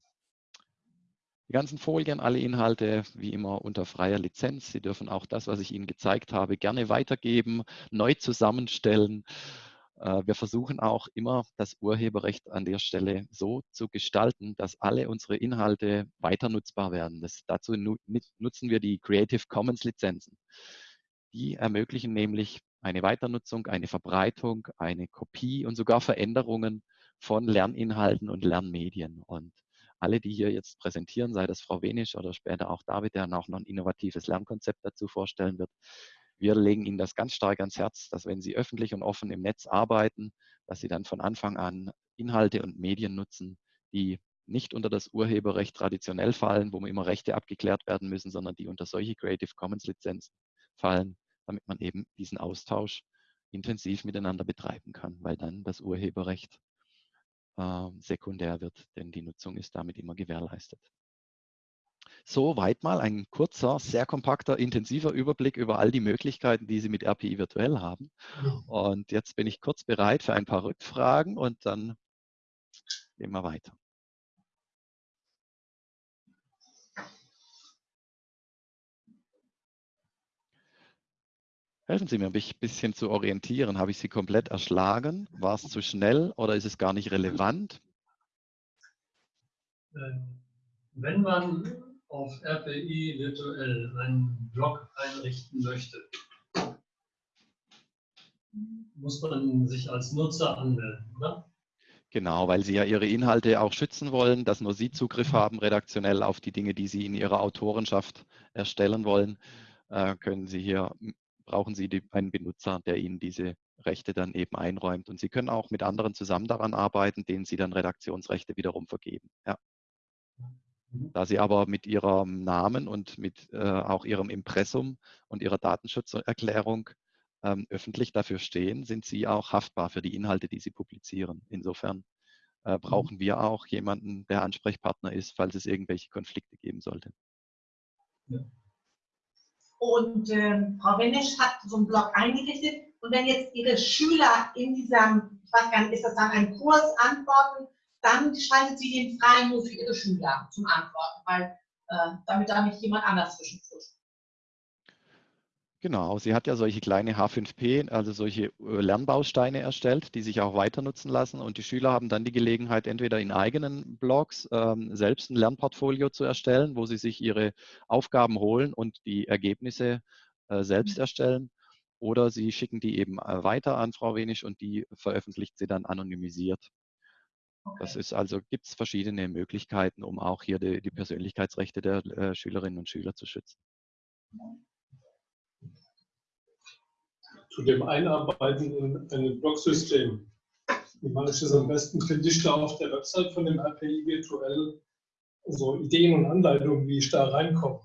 Die ganzen Folien, alle Inhalte wie immer unter freier Lizenz. Sie dürfen auch das, was ich Ihnen gezeigt habe, gerne weitergeben, neu zusammenstellen. Äh, wir versuchen auch immer, das Urheberrecht an der Stelle so zu gestalten, dass alle unsere Inhalte weiter nutzbar werden. Das, dazu nutzen wir die Creative Commons Lizenzen. Die ermöglichen nämlich eine Weiternutzung, eine Verbreitung, eine Kopie und sogar Veränderungen von Lerninhalten und Lernmedien. Und alle, die hier jetzt präsentieren, sei das Frau Wenisch oder später auch David, der auch noch ein innovatives Lernkonzept dazu vorstellen wird, wir legen Ihnen das ganz stark ans Herz, dass wenn Sie öffentlich und offen im Netz arbeiten, dass Sie dann von Anfang an Inhalte und Medien nutzen, die nicht unter das Urheberrecht traditionell fallen, wo immer Rechte abgeklärt werden müssen, sondern die unter solche Creative Commons Lizenzen fallen, damit man eben diesen Austausch intensiv miteinander betreiben kann, weil dann das Urheberrecht äh, sekundär wird, denn die Nutzung ist damit immer gewährleistet. Soweit mal ein kurzer, sehr kompakter, intensiver Überblick über all die Möglichkeiten, die Sie mit RPI virtuell haben. Und jetzt bin ich kurz bereit für ein paar Rückfragen und dann gehen wir weiter. Helfen Sie mir, mich ein bisschen zu orientieren. Habe ich Sie komplett erschlagen? War es zu schnell oder ist es gar nicht relevant? Ähm, wenn man auf RPI virtuell einen Blog einrichten möchte, muss man sich als Nutzer anmelden, oder? Genau, weil Sie ja Ihre Inhalte auch schützen wollen, dass nur Sie Zugriff haben redaktionell auf die Dinge, die Sie in Ihrer Autorenschaft erstellen wollen, äh, können Sie hier brauchen Sie die, einen Benutzer, der Ihnen diese Rechte dann eben einräumt. Und Sie können auch mit anderen zusammen daran arbeiten, denen Sie dann Redaktionsrechte wiederum vergeben. Ja. Mhm. Da Sie aber mit Ihrem Namen und mit äh, auch Ihrem Impressum und Ihrer Datenschutzerklärung ähm, öffentlich dafür stehen, sind Sie auch haftbar für die Inhalte, die Sie publizieren. Insofern äh, mhm. brauchen wir auch jemanden, der Ansprechpartner ist, falls es irgendwelche Konflikte geben sollte. Ja. Und ähm, Frau Wenisch hat so einen Blog eingerichtet. Und wenn jetzt Ihre Schüler in diesem, ich weiß gar nicht, ist das dann ein Kurs antworten, dann schaltet sie den frei nur für Ihre Schüler zum Antworten, weil äh, damit da nicht jemand anders zwischenfuscht. Genau, sie hat ja solche kleine H5P, also solche äh, Lernbausteine erstellt, die sich auch weiter nutzen lassen. Und die Schüler haben dann die Gelegenheit, entweder in eigenen Blogs ähm, selbst ein Lernportfolio zu erstellen, wo sie sich ihre Aufgaben holen und die Ergebnisse äh, selbst mhm. erstellen. Oder sie schicken die eben äh, weiter an Frau Wenisch und die veröffentlicht sie dann anonymisiert. Okay. Das ist also, gibt es verschiedene Möglichkeiten, um auch hier die, die Persönlichkeitsrechte der äh, Schülerinnen und Schüler zu schützen. Zu dem Einarbeiten in ein Blocksystem. Wie mache ich das am besten? Finde ich da auf der Website von dem RPI virtuell so Ideen und Anleitungen, wie ich da reinkomme.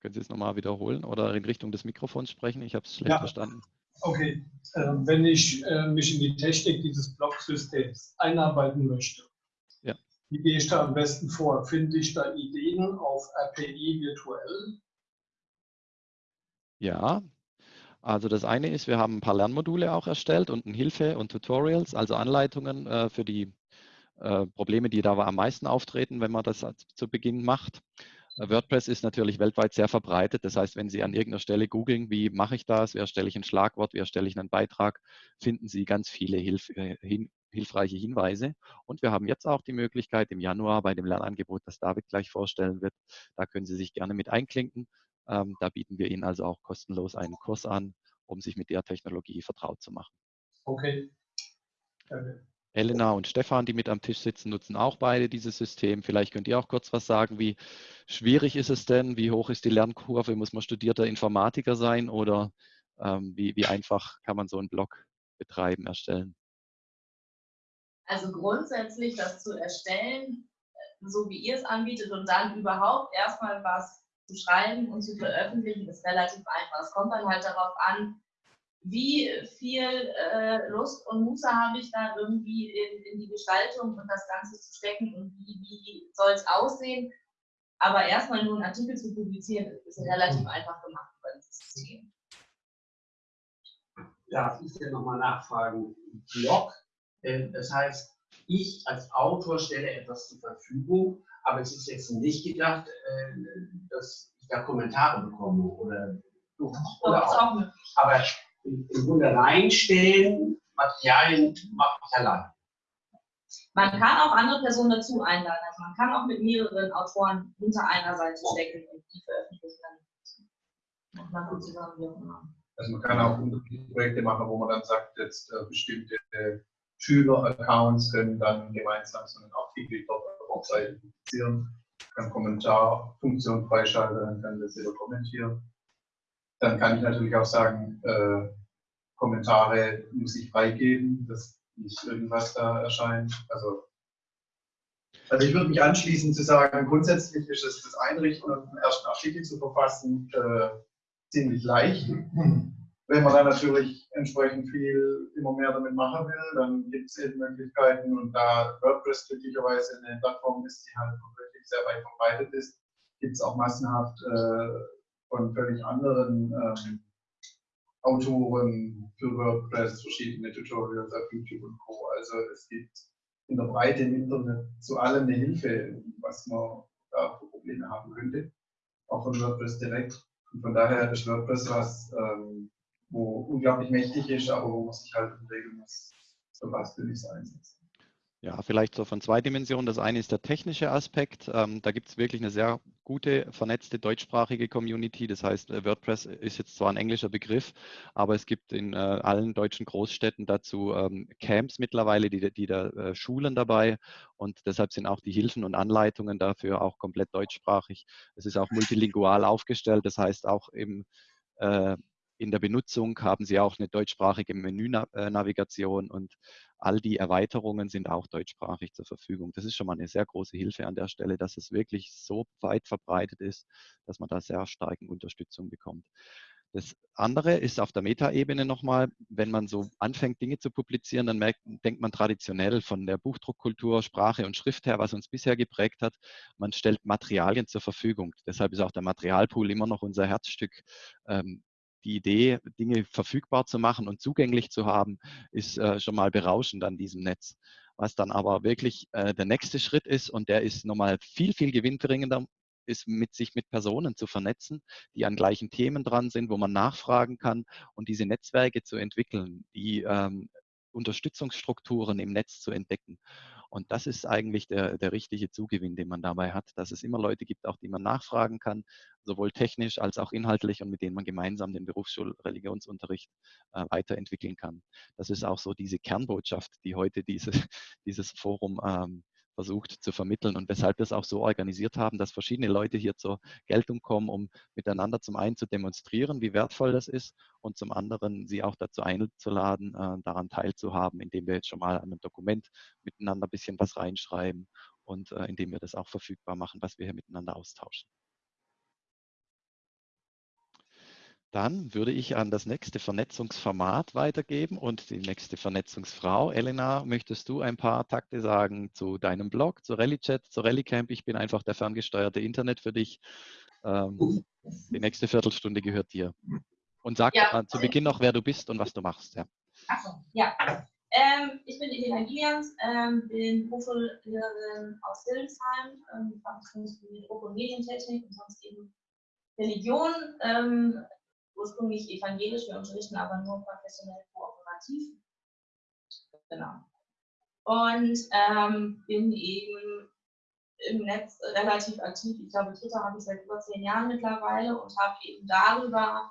Können Sie es nochmal wiederholen oder in Richtung des Mikrofons sprechen? Ich habe es schlecht ja. verstanden. Okay, äh, wenn ich äh, mich in die Technik dieses Blocksystems einarbeiten möchte, ja. wie gehe ich da am besten vor? Finde ich da Ideen auf RPI virtuell? Ja, also das eine ist, wir haben ein paar Lernmodule auch erstellt und Hilfe und Tutorials, also Anleitungen äh, für die äh, Probleme, die da am meisten auftreten, wenn man das zu Beginn macht. Äh, WordPress ist natürlich weltweit sehr verbreitet. Das heißt, wenn Sie an irgendeiner Stelle googeln, wie mache ich das, wie erstelle ich ein Schlagwort, wie erstelle ich einen Beitrag, finden Sie ganz viele Hilf äh, hin hilfreiche Hinweise. Und wir haben jetzt auch die Möglichkeit im Januar bei dem Lernangebot, das David gleich vorstellen wird, da können Sie sich gerne mit einklinken. Ähm, da bieten wir Ihnen also auch kostenlos einen Kurs an, um sich mit der Technologie vertraut zu machen. Okay. Danke. Elena und Stefan, die mit am Tisch sitzen, nutzen auch beide dieses System. Vielleicht könnt ihr auch kurz was sagen. Wie schwierig ist es denn? Wie hoch ist die Lernkurve? Muss man studierter Informatiker sein oder ähm, wie, wie einfach kann man so einen Blog betreiben, erstellen? Also grundsätzlich das zu erstellen, so wie ihr es anbietet und dann überhaupt erstmal was zu schreiben und zu veröffentlichen, ist relativ einfach. Es kommt dann halt darauf an, wie viel äh, Lust und Muße habe ich da irgendwie in, in, die Gestaltung und das Ganze zu stecken und wie, wie soll es aussehen. Aber erstmal nur einen Artikel zu publizieren, ist relativ einfach gemacht über das System. Darf ich denn nochmal nachfragen? Blog, äh, das heißt, ich als Autor stelle etwas zur Verfügung aber es ist jetzt nicht gedacht, äh, dass ich da Kommentare bekomme oder, oder auch. Aber im Grunde reinstellen, Materialien mache ich allein. Man kann auch andere Personen dazu einladen. Also man kann auch mit mehreren Autoren hinter einer Seite stecken und die veröffentlichen dann. Man also man kann auch Projekte machen, wo man dann sagt, jetzt äh, bestimmte äh, Schüler-Accounts können dann gemeinsam so einen Artikel dort Webseite publizieren, kann Kommentarfunktion freischalten, dann kann das jeder kommentieren. Dann kann ich natürlich auch sagen, äh, Kommentare muss ich freigeben, dass nicht irgendwas da erscheint. Also, also ich würde mich anschließen zu sagen, grundsätzlich ist es das Einrichten und den ersten Artikel zu verfassen äh, ziemlich leicht. Wenn man dann natürlich entsprechend viel immer mehr damit machen will, dann gibt es eben Möglichkeiten und da WordPress glücklicherweise eine Plattform ist, die halt wirklich sehr weit verbreitet ist, gibt es auch massenhaft äh, von völlig anderen ähm, Autoren für WordPress verschiedene Tutorials auf YouTube und Co. Also es gibt in der Breite im Internet zu allem eine Hilfe, was man da für Probleme haben könnte, auch von WordPress direkt. Und von daher ist WordPress was, ähm, wo unglaublich mächtig ist, aber wo man sich halt was will ich es einsetzen. Ja, vielleicht so von zwei Dimensionen. Das eine ist der technische Aspekt. Ähm, da gibt es wirklich eine sehr gute, vernetzte deutschsprachige Community. Das heißt, äh, WordPress ist jetzt zwar ein englischer Begriff, aber es gibt in äh, allen deutschen Großstädten dazu ähm, Camps mittlerweile, die, die da äh, Schulen dabei und deshalb sind auch die Hilfen und Anleitungen dafür auch komplett deutschsprachig. Es ist auch multilingual aufgestellt, das heißt auch im äh, in der Benutzung haben Sie auch eine deutschsprachige Menünavigation und all die Erweiterungen sind auch deutschsprachig zur Verfügung. Das ist schon mal eine sehr große Hilfe an der Stelle, dass es wirklich so weit verbreitet ist, dass man da sehr starke Unterstützung bekommt. Das andere ist auf der Metaebene nochmal, wenn man so anfängt, Dinge zu publizieren, dann merkt, denkt man traditionell von der Buchdruckkultur, Sprache und Schrift her, was uns bisher geprägt hat. Man stellt Materialien zur Verfügung. Deshalb ist auch der Materialpool immer noch unser Herzstück. Ähm, die Idee, Dinge verfügbar zu machen und zugänglich zu haben, ist äh, schon mal berauschend an diesem Netz. Was dann aber wirklich äh, der nächste Schritt ist, und der ist nochmal viel, viel gewinnbringender, ist mit sich mit Personen zu vernetzen, die an gleichen Themen dran sind, wo man nachfragen kann und diese Netzwerke zu entwickeln, die ähm, Unterstützungsstrukturen im Netz zu entdecken. Und das ist eigentlich der, der richtige Zugewinn, den man dabei hat, dass es immer Leute gibt, auch die man nachfragen kann, sowohl technisch als auch inhaltlich und mit denen man gemeinsam den Berufsschulreligionsunterricht äh, weiterentwickeln kann. Das ist auch so diese Kernbotschaft, die heute diese, dieses Forum ähm, versucht zu vermitteln und weshalb wir es auch so organisiert haben, dass verschiedene Leute hier zur Geltung kommen, um miteinander zum einen zu demonstrieren, wie wertvoll das ist und zum anderen sie auch dazu einzuladen, äh, daran teilzuhaben, indem wir jetzt schon mal an einem Dokument miteinander ein bisschen was reinschreiben und äh, indem wir das auch verfügbar machen, was wir hier miteinander austauschen. Dann würde ich an das nächste Vernetzungsformat weitergeben und die nächste Vernetzungsfrau. Elena, möchtest du ein paar Takte sagen zu deinem Blog, zu RallyChat, zu RallyCamp? Ich bin einfach der ferngesteuerte Internet für dich. Ähm, die nächste Viertelstunde gehört dir. Und sag ja. zu Beginn noch, wer du bist und was du machst. Ja. Achso, ja. Ähm, ich bin Elena Gillians, ähm, bin Hochschullehrerin aus Hildesheim, ähm, für Druck- und Medientechnik und sonst eben Religion. Ähm, ursprünglich evangelisch, wir unterrichten aber nur professionell kooperativ. Genau. Und ähm, bin eben im Netz relativ aktiv. Ich glaube, Twitter habe ich seit über zehn Jahren mittlerweile und habe eben darüber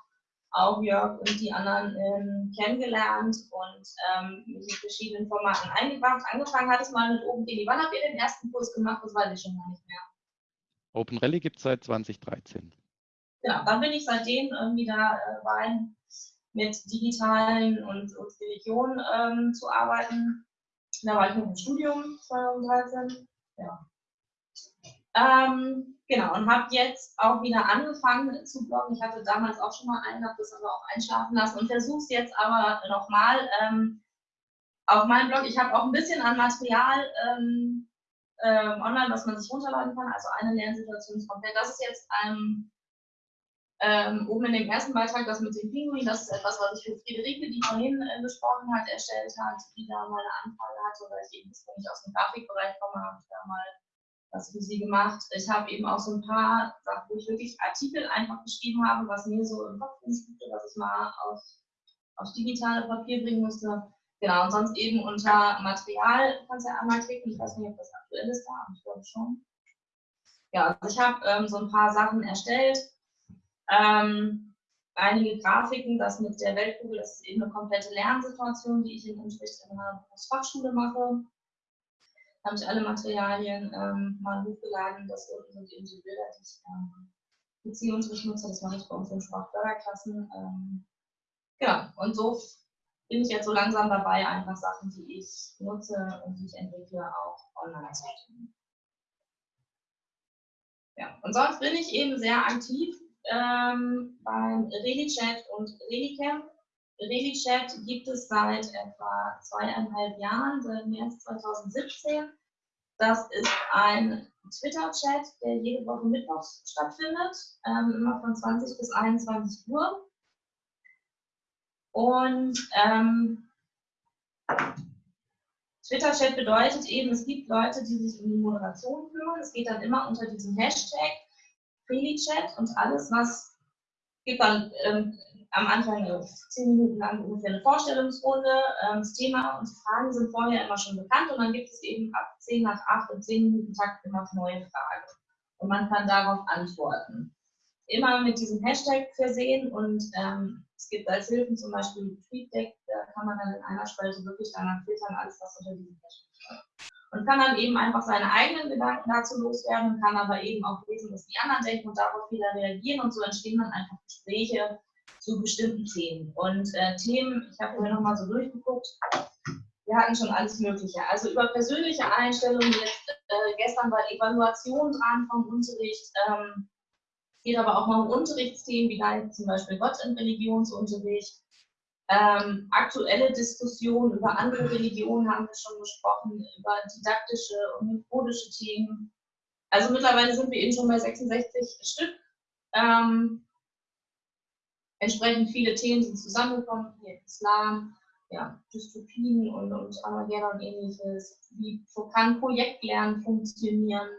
auch Jörg und die anderen ähm, kennengelernt und ähm, in verschiedenen Formaten eingebracht. Angefangen hat es mal mit OpenRally. Wann habt ihr den ersten Kurs gemacht? Das weiß ich schon gar nicht mehr. OpenRally gibt es seit 2013 genau, dann bin ich seitdem irgendwie da äh, rein, mit digitalen und, und Religion ähm, zu arbeiten. Da war ich noch im Studium 2013. Ja. Ähm, genau, und habe jetzt auch wieder angefangen zu bloggen. Ich hatte damals auch schon mal einen, habe das aber auch einschlafen lassen und versuche es jetzt aber nochmal ähm, auf meinem Blog. Ich habe auch ein bisschen an Material ähm, ähm, online, was man sich runterladen kann. Also eine Lernsituation ist komplett. Das ist jetzt ein ähm, oben in dem ersten Beitrag, das mit dem Pinguin, das ist etwas, was ich für Friederike, die vorhin äh, besprochen hat, erstellt hat, die da mal eine Anfrage hatte, weil ich eben ursprünglich aus dem Grafikbereich komme, habe ich da mal was für sie gemacht. Ich habe eben auch so ein paar Sachen, wo ich wirklich Artikel einfach geschrieben habe, was mir so im Kopf rumspukte, was ich mal auf, auf digitale Papier bringen musste. Genau, und sonst eben unter Material kannst du ja einmal klicken. Ich weiß nicht, ob das aktuell ist da, ich glaube schon. Ja, also ich habe ähm, so ein paar Sachen erstellt ähm, einige Grafiken, das mit der Weltkugel, das ist eben eine komplette Lernsituation, die ich im Unterricht in einer Berufsfachschule mache. Da habe ich alle Materialien ähm, mal hochgeladen. Das sind eben die Bilder, die ich ähm, Beziehungsricht nutze. Das mache ich bei uns in Sprachförderklassen. Ähm, genau, und so bin ich jetzt so langsam dabei, einfach Sachen, die ich nutze und die ich entwickle, auch online zu stellen. Ja, und sonst bin ich eben sehr aktiv ähm, beim ReliChat und ReliCamp. ReliChat gibt es seit etwa zweieinhalb Jahren, seit März 2017. Das ist ein Twitter-Chat, der jede Woche mittwochs stattfindet, ähm, immer von 20 bis 21 Uhr. Und ähm, Twitter-Chat bedeutet eben, es gibt Leute, die sich um die Moderation kümmern. Es geht dann immer unter diesem Hashtag Freely-Chat und alles, was gibt dann ähm, am Anfang zehn Minuten lang ungefähr eine Vorstellungsrunde. Ähm, das Thema und die Fragen sind vorher immer schon bekannt und dann gibt es eben ab 10 nach 8 und 10 Minuten Takt immer neue Fragen. Und man kann darauf antworten. Immer mit diesem Hashtag versehen und ähm, es gibt als Hilfen zum Beispiel Feedback, da kann man dann in einer Spalte wirklich danach filtern, alles was unter diesem Hashtag steht und kann dann eben einfach seine eigenen Gedanken dazu loswerden, kann aber eben auch lesen, was die anderen denken und darauf wieder reagieren und so entstehen dann einfach Gespräche zu bestimmten Themen. Und äh, Themen, ich habe mir nochmal so durchgeguckt, wir hatten schon alles Mögliche. Also über persönliche Einstellungen, jetzt äh, gestern war Evaluation dran vom Unterricht, ähm, geht aber auch mal um Unterrichtsthemen, wie da zum Beispiel Gott im Religionsunterricht. Ähm, aktuelle Diskussionen über andere Religionen haben wir schon gesprochen, über didaktische und methodische Themen. Also mittlerweile sind wir eben schon bei 66 Stück. Ähm, entsprechend viele Themen sind zusammengekommen, hier Islam, ja, Dystopien und, und und ähnliches. Wie kann Projektlernen funktionieren?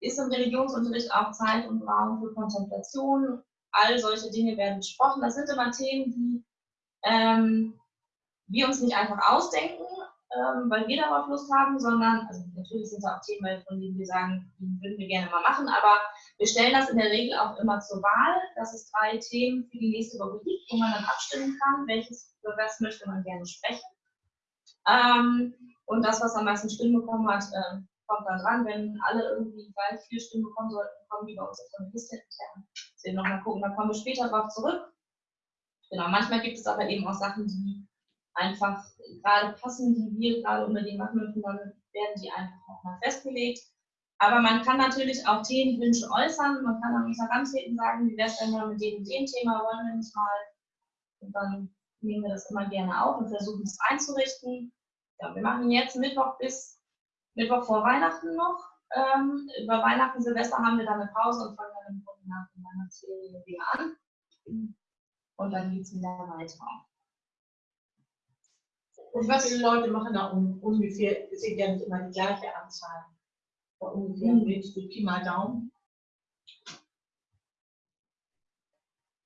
Ist im Religionsunterricht auch Zeit und Raum für Kontemplation? All solche Dinge werden besprochen. Das sind immer Themen, die ähm, wir uns nicht einfach ausdenken, ähm, weil wir darauf Lust haben, sondern, also natürlich sind da auch Themen, von denen wir sagen, die würden wir gerne mal machen, aber wir stellen das in der Regel auch immer zur Wahl, dass es drei Themen für die nächste Woche gibt, wo man dann abstimmen kann, welches, für was möchte man gerne sprechen. Ähm, und das, was am meisten Stimmen bekommen hat, äh, kommt dann dran. Wenn alle irgendwie gleich viel Stimmen bekommen sollten, kommen die bei uns auf eine Liste intern. Deswegen nochmal gucken, da kommen wir später drauf zurück. Genau, manchmal gibt es aber eben auch Sachen, die einfach gerade passen, die wir gerade unbedingt machen möchten, dann werden die einfach auch mal festgelegt. Aber man kann natürlich auch Themenwünsche äußern, man kann an uns herantreten, sagen, wie wäre es denn mit dem dem Thema, wollen wir nicht mal. Und dann nehmen wir das immer gerne auf und versuchen es einzurichten. Ja, wir machen jetzt Mittwoch bis Mittwoch vor Weihnachten noch. Ähm, über Weihnachten, Silvester haben wir dann eine Pause und fangen dann im Grunde nach der Weihnachtsferien wieder an. Und dann geht es wieder weiter. Und was viele Leute machen da um, ungefähr, es sind ja nicht immer die gleiche Anzahl. Aber ungefähr mhm. mit Pi mal Daumen.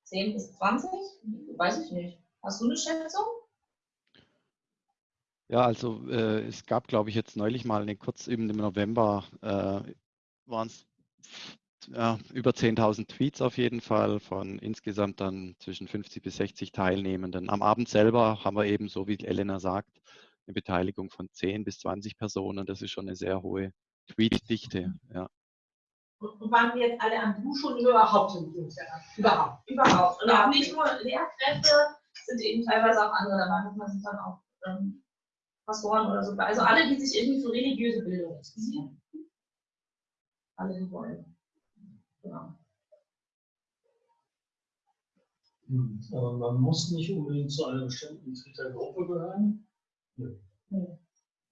10 bis 20? Weiß ich nicht. Hast du eine Schätzung? Ja, also äh, es gab, glaube ich, jetzt neulich mal eine kurz eben im November äh, waren es ja, über 10.000 Tweets auf jeden Fall von insgesamt dann zwischen 50 bis 60 Teilnehmenden. Am Abend selber haben wir eben, so wie Elena sagt, eine Beteiligung von 10 bis 20 Personen. Das ist schon eine sehr hohe Tweetdichte. Ja. Und waren wir jetzt alle an Duschen oder überhaupt im Jugendjahr? Überhaupt. Überhaupt. Und auch nicht nur Lehrkräfte, sind eben teilweise auch andere dabei. Man sind dann auch ähm, Pastoren oder so. Also alle, die sich irgendwie für religiöse Bildung interessieren. Alle, die wollen. Genau. Hm, aber man muss nicht unbedingt zu einer bestimmten Twitter-Gruppe gehören? Nö. Nee.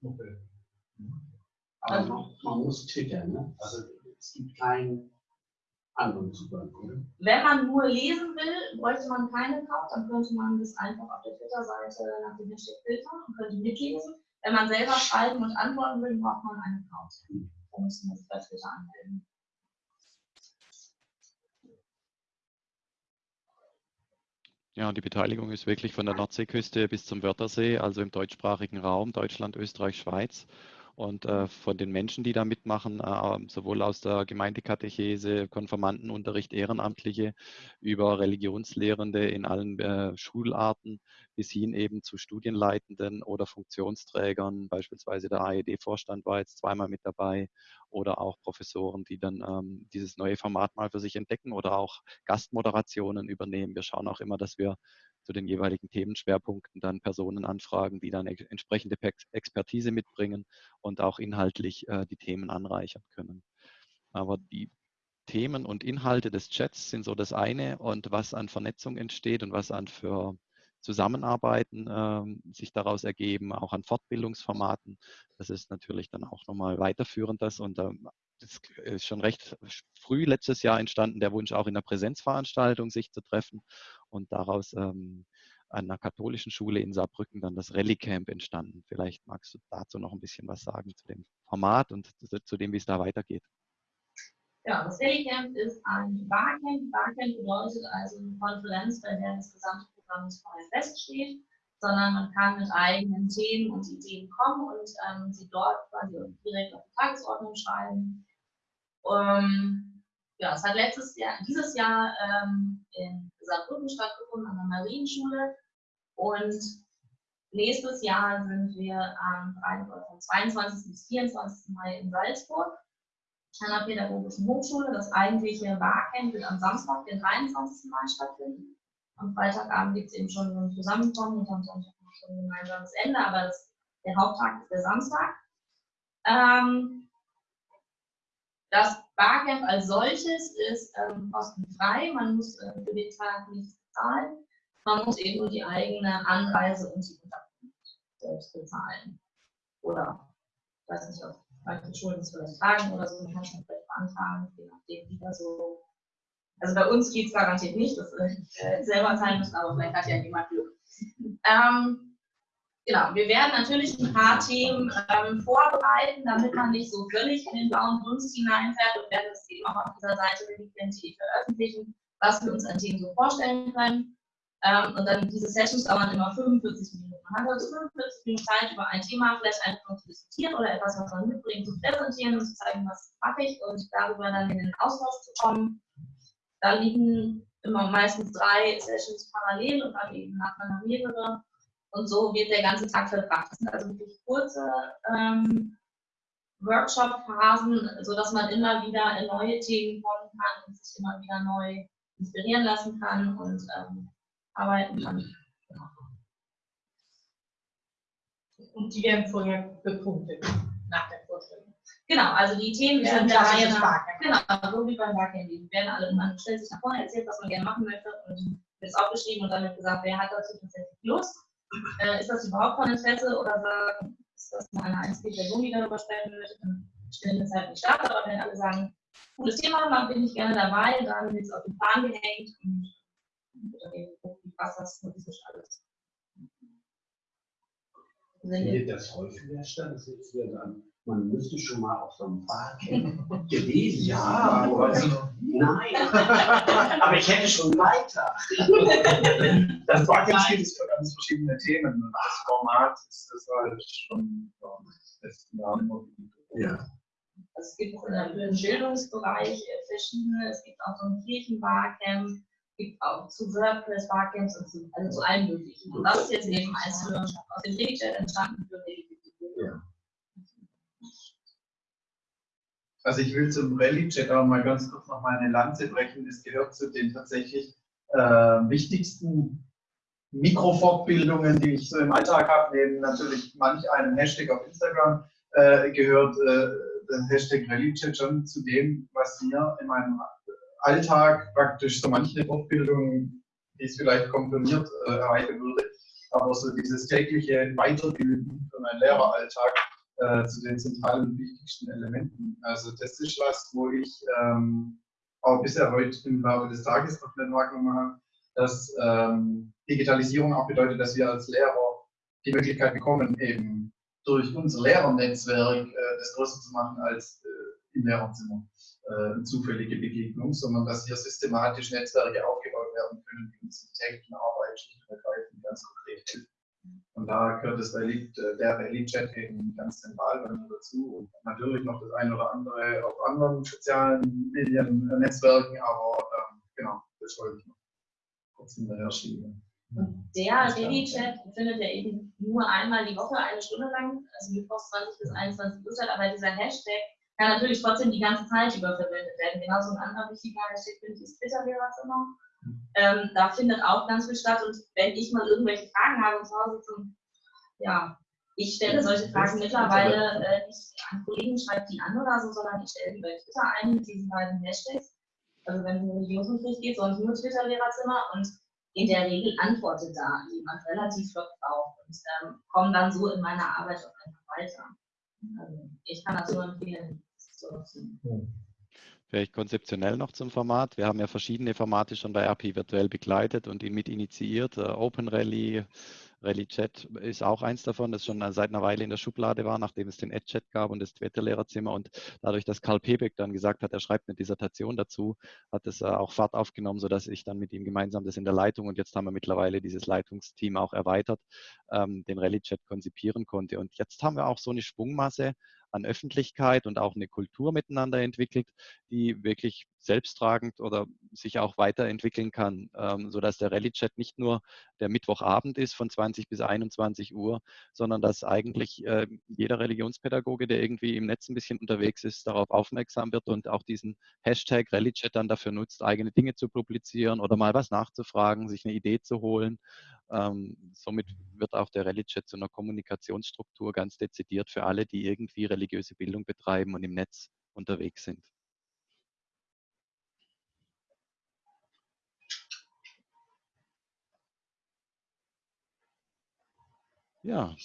Okay. Also man muss twittern, ne? Also es gibt keinen anderen Zugang, oder? Wenn man nur lesen will, bräuchte man keinen Account, dann könnte man das einfach auf der Twitter-Seite nach dem Hashtag filtern und könnte mitlesen. Wenn man selber schreiben und antworten will, braucht man einen Account. Hm. Dann müssen wir es bei Twitter anmelden. Ja, die Beteiligung ist wirklich von der Nordseeküste bis zum Wörthersee, also im deutschsprachigen Raum, Deutschland, Österreich, Schweiz. Und äh, von den Menschen, die da mitmachen, äh, sowohl aus der Gemeindekatechese, Konfirmandenunterricht, Ehrenamtliche, über Religionslehrende in allen äh, Schularten bis hin eben zu Studienleitenden oder Funktionsträgern, beispielsweise der AED-Vorstand war jetzt zweimal mit dabei oder auch Professoren, die dann ähm, dieses neue Format mal für sich entdecken oder auch Gastmoderationen übernehmen. Wir schauen auch immer, dass wir zu den jeweiligen Themenschwerpunkten dann Personen anfragen, die dann entsprechende Expertise mitbringen und auch inhaltlich äh, die Themen anreichern können. Aber die Themen und Inhalte des Chats sind so das eine und was an Vernetzung entsteht und was an für Zusammenarbeiten äh, sich daraus ergeben, auch an Fortbildungsformaten. Das ist natürlich dann auch nochmal weiterführend das und ähm, das ist schon recht früh letztes Jahr entstanden, der Wunsch auch in der Präsenzveranstaltung sich zu treffen und daraus ähm, an einer katholischen Schule in Saarbrücken dann das Rallye Camp entstanden. Vielleicht magst du dazu noch ein bisschen was sagen zu dem Format und zu dem, wie es da weitergeht. Ja, das Rallye Camp ist ein Barcamp. Barcamp bedeutet also eine Konferenz, bei der das gesamte Programm nicht vorher feststeht, sondern man kann mit eigenen Themen und Ideen kommen und ähm, sie dort quasi direkt auf die Tagesordnung schreiben. Um, ja, es hat letztes Jahr, dieses Jahr ähm, in Saarbrücken stattgefunden an der Marienschule und nächstes Jahr sind wir am 22. bis 24. Mai in Salzburg an der Pädagogischen Hochschule. Das eigentliche Barcamp wird am Samstag, den 23. Mai stattfinden. Am Freitagabend gibt es eben schon so ein Zusammenkommen und am Sonntag schon ein gemeinsames Ende, aber das, der Haupttag ist der Samstag. Ähm, Das Barcamp als solches ist ähm, kostenfrei. Man muss äh, für den Tag nichts bezahlen. Man muss eben nur die eigene Anreise und die Unterkunft selbst bezahlen. Oder, ich weiß nicht, ob manche Schulen das vielleicht tragen oder so, man kann es vielleicht beantragen, je nachdem, wie das so. Also bei uns geht es garantiert nicht, dass wir äh, selber zahlen müssen, aber vielleicht hat ja jemand Glück. Ähm, genau, wir werden natürlich ein paar Themen ähm, vorbereiten, damit man nicht so völlig in den blauen Dunst hineinfährt und werden das eben auch auf dieser Seite Identität veröffentlichen, was wir uns an Themen so vorstellen können. Ähm, und dann diese Sessions dauern immer 45 Minuten. Man hat also 45 Minuten Zeit, über ein Thema vielleicht einfach zu diskutieren oder etwas, was man mitbringt, zu präsentieren und zu zeigen, was mache ich und darüber dann in den Austausch zu kommen. Da liegen immer meistens drei Sessions parallel und dann eben nacheinander mehrere. Und so wird der ganze Tag verbracht. Das sind also wirklich kurze ähm, Workshop-Phasen, sodass man immer wieder in neue Themen kommen kann und sich immer wieder neu inspirieren lassen kann und ähm, arbeiten kann. Und die werden vorher bepunktet nach der Vorstellung. Genau, also die Themen werden sind nach, Barcamp. genau, so wie beim Barcamp, die werden alle, man stellt sich nach vorne, erzählt, was man gerne machen möchte und wird es aufgeschrieben und dann wird gesagt, wer hat dazu tatsächlich Lust? Äh, ist das überhaupt von Interesse oder sagen, ist das nur eine einzige Person, die darüber sprechen möchte, dann stellen wir es halt nicht statt, aber wenn alle sagen, cooles Thema, dann bin ich gerne dabei, dann wird es auf den Plan gehängt und passt das politisch alles. Findet das häufiger statt? Das ist ja dann, man müsste schon mal auf so einem Barcamp gewesen Ja, sein. aber also, Nein, aber ich hätte schon weiter. das Barcamp steht es für ganz verschiedene Themen. Und das Format ist das halt schon ja, den letzten Jahren immer wieder. Ja. Also es gibt im Bildungsbereich äh, verschiedene, es gibt auch so ein Kirchenbarcamp, es gibt auch zu WordPress Barcamps und zu, also zu allen möglichen. Und das ist jetzt eben eins für, aus dem Regelchat entstanden für die Ja. Also ich will zum Rallye-Chat auch mal ganz kurz noch mal eine Lanze brechen. Es gehört zu den tatsächlich äh, wichtigsten Mikrofortbildungen, die ich so im Alltag habe, neben natürlich manch einem Hashtag auf Instagram, äh, gehört äh, der Hashtag Rallye-Chat schon zu dem, was mir in meinem Alltag praktisch so manche Fortbildung, die es vielleicht komprimiert äh, erreichen würde, aber so dieses tägliche Weiterbilden für meinen Lehreralltag äh, zu den zentralen und wichtigsten Elementen. Also das ist was, wo ich ähm, auch bisher heute im Laufe des Tages noch nicht wahrgenommen habe, dass ähm, Digitalisierung auch bedeutet, dass wir als Lehrer die Möglichkeit bekommen, eben durch unser Lehrernetzwerk äh, das größer zu machen als äh, im Lehrerzimmer äh, eine zufällige Begegnung, sondern dass hier systematisch Netzwerke aufgebaut werden können, die uns in täglichen Arbeit schlicht und ergreifend ganz konkret helfen. Und da gehört das Rallye, äh, der eben ganz zentral bei mir dazu. Und natürlich noch das eine oder andere auf anderen sozialen Medien, äh, Netzwerken, aber ähm, genau, das wollte ich noch kurz hinterher schieben. Und der Ready-Chat findet ja eben nur einmal die Woche, eine Stunde lang, also mittwochs 20 bis 21 Uhr statt, aber dieser Hashtag kann natürlich trotzdem die ganze Zeit über verwendet werden. Genauso ein anderer wichtiger Hashtag finde ich ist Twitter-Lehrerzimmer. Ähm, da findet auch ganz viel statt und wenn ich mal irgendwelche Fragen habe und zu Hause zum, ja, ich stelle solche Fragen mittlerweile äh, nicht an Kollegen, schreibe die an oder so, sondern ich stelle die bei Twitter ein mit diesen beiden Hashtags. Also wenn es um Religionsunterricht geht, sonst nur Twitter-Lehrerzimmer und in der Regel antwortet da jemand relativ flott drauf und ähm, komme dann so in meiner Arbeit auch einfach weiter. Also ich kann das nur empfehlen, das zu nutzen. Vielleicht konzeptionell noch zum Format. Wir haben ja verschiedene Formate schon bei RP virtuell begleitet und ihn mit initiiert. Äh, Open Rally, Rally Chat ist auch eins davon, das schon seit einer Weile in der Schublade war, nachdem es den Ad-Chat gab und das Twitter-Lehrerzimmer. Und dadurch, dass Karl Pebeck dann gesagt hat, er schreibt eine Dissertation dazu, hat es äh, auch Fahrt aufgenommen, sodass ich dann mit ihm gemeinsam das in der Leitung und jetzt haben wir mittlerweile dieses Leitungsteam auch erweitert, ähm, den Rally-Chat konzipieren konnte. Und jetzt haben wir auch so eine Schwungmasse an Öffentlichkeit und auch eine Kultur miteinander entwickelt, die wirklich selbsttragend oder sich auch weiterentwickeln kann, ähm, sodass der Rallye-Chat nicht nur der Mittwochabend ist von 20 bis 21 Uhr, sondern dass eigentlich äh, jeder Religionspädagoge, der irgendwie im Netz ein bisschen unterwegs ist, darauf aufmerksam wird und auch diesen Hashtag Rallye-Chat dann dafür nutzt, eigene Dinge zu publizieren oder mal was nachzufragen, sich eine Idee zu holen. Ähm, somit wird auch der Religion zu einer Kommunikationsstruktur ganz dezidiert für alle, die irgendwie religiöse Bildung betreiben und im Netz unterwegs sind. Ja,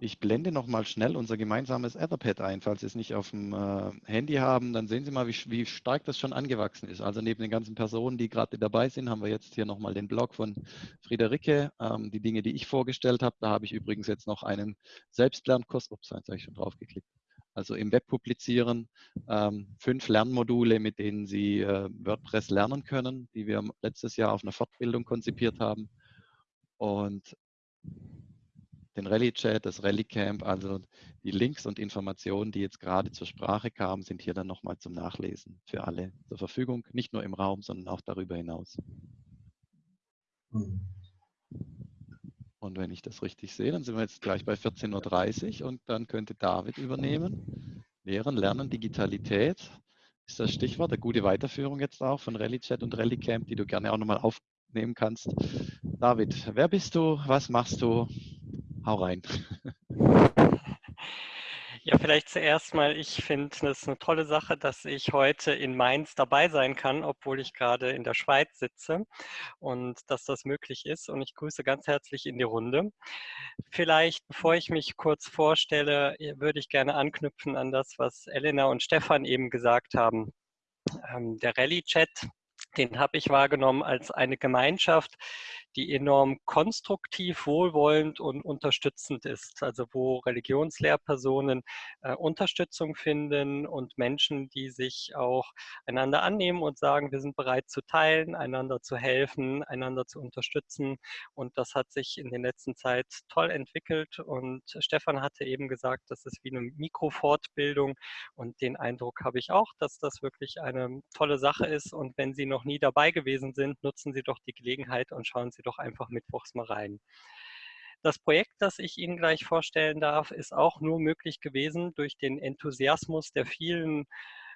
Ich blende noch mal schnell unser gemeinsames Etherpad ein. Falls Sie es nicht auf dem äh, Handy haben, dann sehen Sie mal, wie, wie, stark das schon angewachsen ist. Also neben den ganzen Personen, die gerade dabei sind, haben wir jetzt hier noch mal den Blog von Friederike. Ähm, die Dinge, die ich vorgestellt habe, da habe ich übrigens jetzt noch einen Selbstlernkurs. Ups, jetzt habe ich schon drauf geklickt. Also im Web publizieren. Ähm, fünf Lernmodule, mit denen Sie äh, WordPress lernen können, die wir letztes Jahr auf einer Fortbildung konzipiert haben. Und den Rallye-Chat, das Rallye-Camp, also die Links und Informationen, die jetzt gerade zur Sprache kamen, sind hier dann nochmal zum Nachlesen für alle zur Verfügung, nicht nur im Raum, sondern auch darüber hinaus. Mhm. Und wenn ich das richtig sehe, dann sind wir jetzt gleich bei 14.30 Uhr und dann könnte David übernehmen. Lehren, Lernen, Digitalität ist das Stichwort. Eine gute Weiterführung jetzt auch von Rallye-Chat und Rallye-Camp, die du gerne auch nochmal aufnehmen kannst. David, wer bist du? Was machst du? Hau rein. Ja, vielleicht zuerst mal, ich finde es eine tolle Sache, dass ich heute in Mainz dabei sein kann, obwohl ich gerade in der Schweiz sitze und dass das möglich ist. Und ich grüße ganz herzlich in die Runde. Vielleicht, bevor ich mich kurz vorstelle, würde ich gerne anknüpfen an das, was Elena und Stefan eben gesagt haben. Ähm, der Rallye-Chat, den habe ich wahrgenommen als eine Gemeinschaft, die enorm konstruktiv, wohlwollend und unterstützend ist. Also wo Religionslehrpersonen äh, Unterstützung finden und Menschen, die sich auch einander annehmen und sagen, wir sind bereit zu teilen, einander zu helfen, einander zu unterstützen. Und das hat sich in der letzten Zeit toll entwickelt. Und Stefan hatte eben gesagt, das ist wie eine Mikrofortbildung. Und den Eindruck habe ich auch, dass das wirklich eine tolle Sache ist. Und wenn Sie noch nie dabei gewesen sind, nutzen Sie doch die Gelegenheit und schauen Sie doch einfach mittwochs mal rein. Das Projekt, das ich Ihnen gleich vorstellen darf, ist auch nur möglich gewesen durch den Enthusiasmus der vielen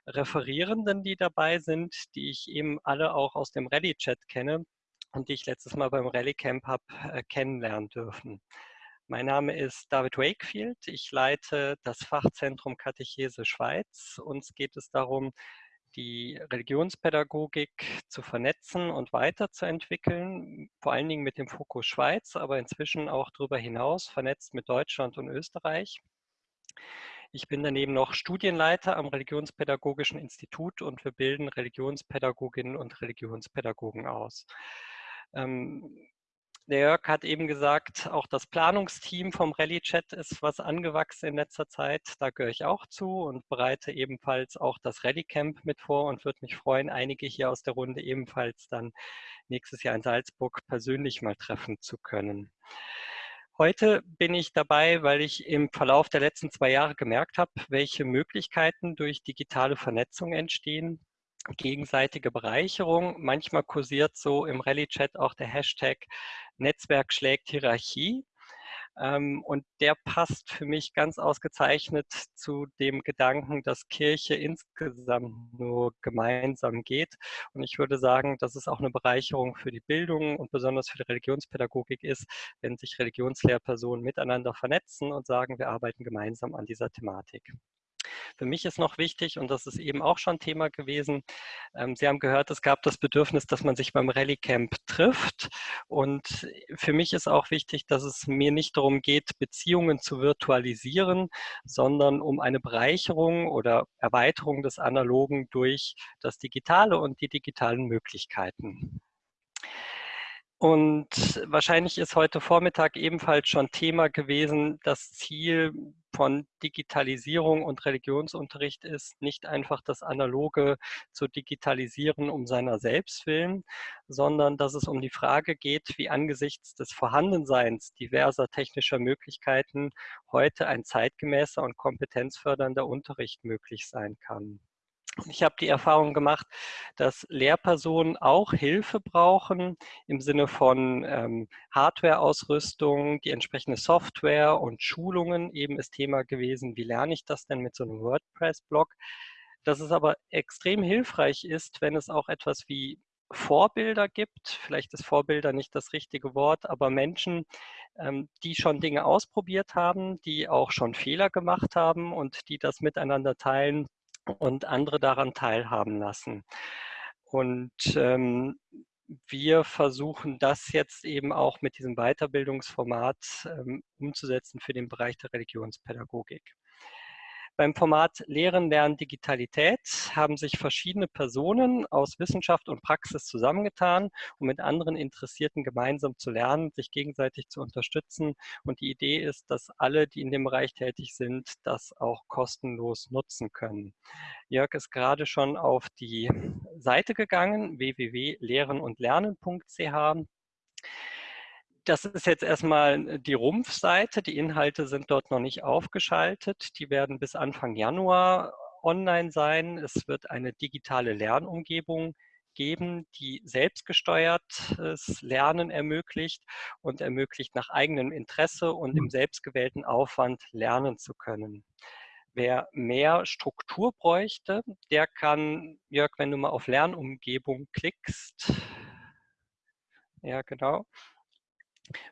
Referierenden, die dabei sind, die ich eben alle auch aus dem Rallye-Chat kenne und die ich letztes Mal beim Rallye-Camp habe äh, kennenlernen dürfen. Mein Name ist David Wakefield. Ich leite das Fachzentrum Katechese Schweiz. Uns geht es darum, die Religionspädagogik zu vernetzen und weiterzuentwickeln, vor allen Dingen mit dem Fokus Schweiz, aber inzwischen auch darüber hinaus vernetzt mit Deutschland und Österreich. Ich bin daneben noch Studienleiter am Religionspädagogischen Institut und wir bilden Religionspädagoginnen und Religionspädagogen aus. Ähm, der Jörg hat eben gesagt, auch das Planungsteam vom Rallye-Chat ist was angewachsen in letzter Zeit. Da gehöre ich auch zu und bereite ebenfalls auch das Rallye-Camp mit vor und würde mich freuen, einige hier aus der Runde ebenfalls dann nächstes Jahr in Salzburg persönlich mal treffen zu können. Heute bin ich dabei, weil ich im Verlauf der letzten zwei Jahre gemerkt habe, welche Möglichkeiten durch digitale Vernetzung entstehen, gegenseitige Bereicherung. Manchmal kursiert so im Rallye-Chat auch der Hashtag Netzwerk schlägt Hierarchie. Ähm, und der passt für mich ganz ausgezeichnet zu dem Gedanken, dass Kirche insgesamt nur gemeinsam geht. Und ich würde sagen, dass es auch eine Bereicherung für die Bildung und besonders für die Religionspädagogik ist, wenn sich Religionslehrpersonen miteinander vernetzen und sagen, wir arbeiten gemeinsam an dieser Thematik. Für mich ist noch wichtig, und das ist eben auch schon Thema gewesen, ähm, Sie haben gehört, es gab das Bedürfnis, dass man sich beim Rallye Camp trifft. Und für mich ist auch wichtig, dass es mir nicht darum geht, Beziehungen zu virtualisieren, sondern um eine Bereicherung oder Erweiterung des Analogen durch das Digitale und die digitalen Möglichkeiten. Und wahrscheinlich ist heute Vormittag ebenfalls schon Thema gewesen, das Ziel von Digitalisierung und Religionsunterricht ist, nicht einfach das Analoge zu digitalisieren um seiner selbst willen, sondern dass es um die Frage geht, wie angesichts des Vorhandenseins diverser technischer Möglichkeiten heute ein zeitgemäßer und kompetenzfördernder Unterricht möglich sein kann. Ich habe die Erfahrung gemacht, dass Lehrpersonen auch Hilfe brauchen im Sinne von ähm, Hardware-Ausrüstung, die entsprechende Software und Schulungen eben ist Thema gewesen. Wie lerne ich das denn mit so einem WordPress-Blog? Dass es aber extrem hilfreich ist, wenn es auch etwas wie Vorbilder gibt. Vielleicht ist Vorbilder nicht das richtige Wort, aber Menschen, ähm, die schon Dinge ausprobiert haben, die auch schon Fehler gemacht haben und die das miteinander teilen und andere daran teilhaben lassen. Und ähm, wir versuchen das jetzt eben auch mit diesem Weiterbildungsformat ähm, umzusetzen für den Bereich der Religionspädagogik. Beim Format Lehren, Lernen, Digitalität haben sich verschiedene Personen aus Wissenschaft und Praxis zusammengetan, um mit anderen Interessierten gemeinsam zu lernen, sich gegenseitig zu unterstützen. Und die Idee ist, dass alle, die in dem Bereich tätig sind, das auch kostenlos nutzen können. Jörg ist gerade schon auf die Seite gegangen, www.lehrenundlernen.ch das ist jetzt erstmal die Rumpfseite. Die Inhalte sind dort noch nicht aufgeschaltet. Die werden bis Anfang Januar online sein. Es wird eine digitale Lernumgebung geben, die selbstgesteuertes Lernen ermöglicht und ermöglicht nach eigenem Interesse und im selbstgewählten Aufwand lernen zu können. Wer mehr Struktur bräuchte, der kann, Jörg, wenn du mal auf Lernumgebung klickst, ja genau,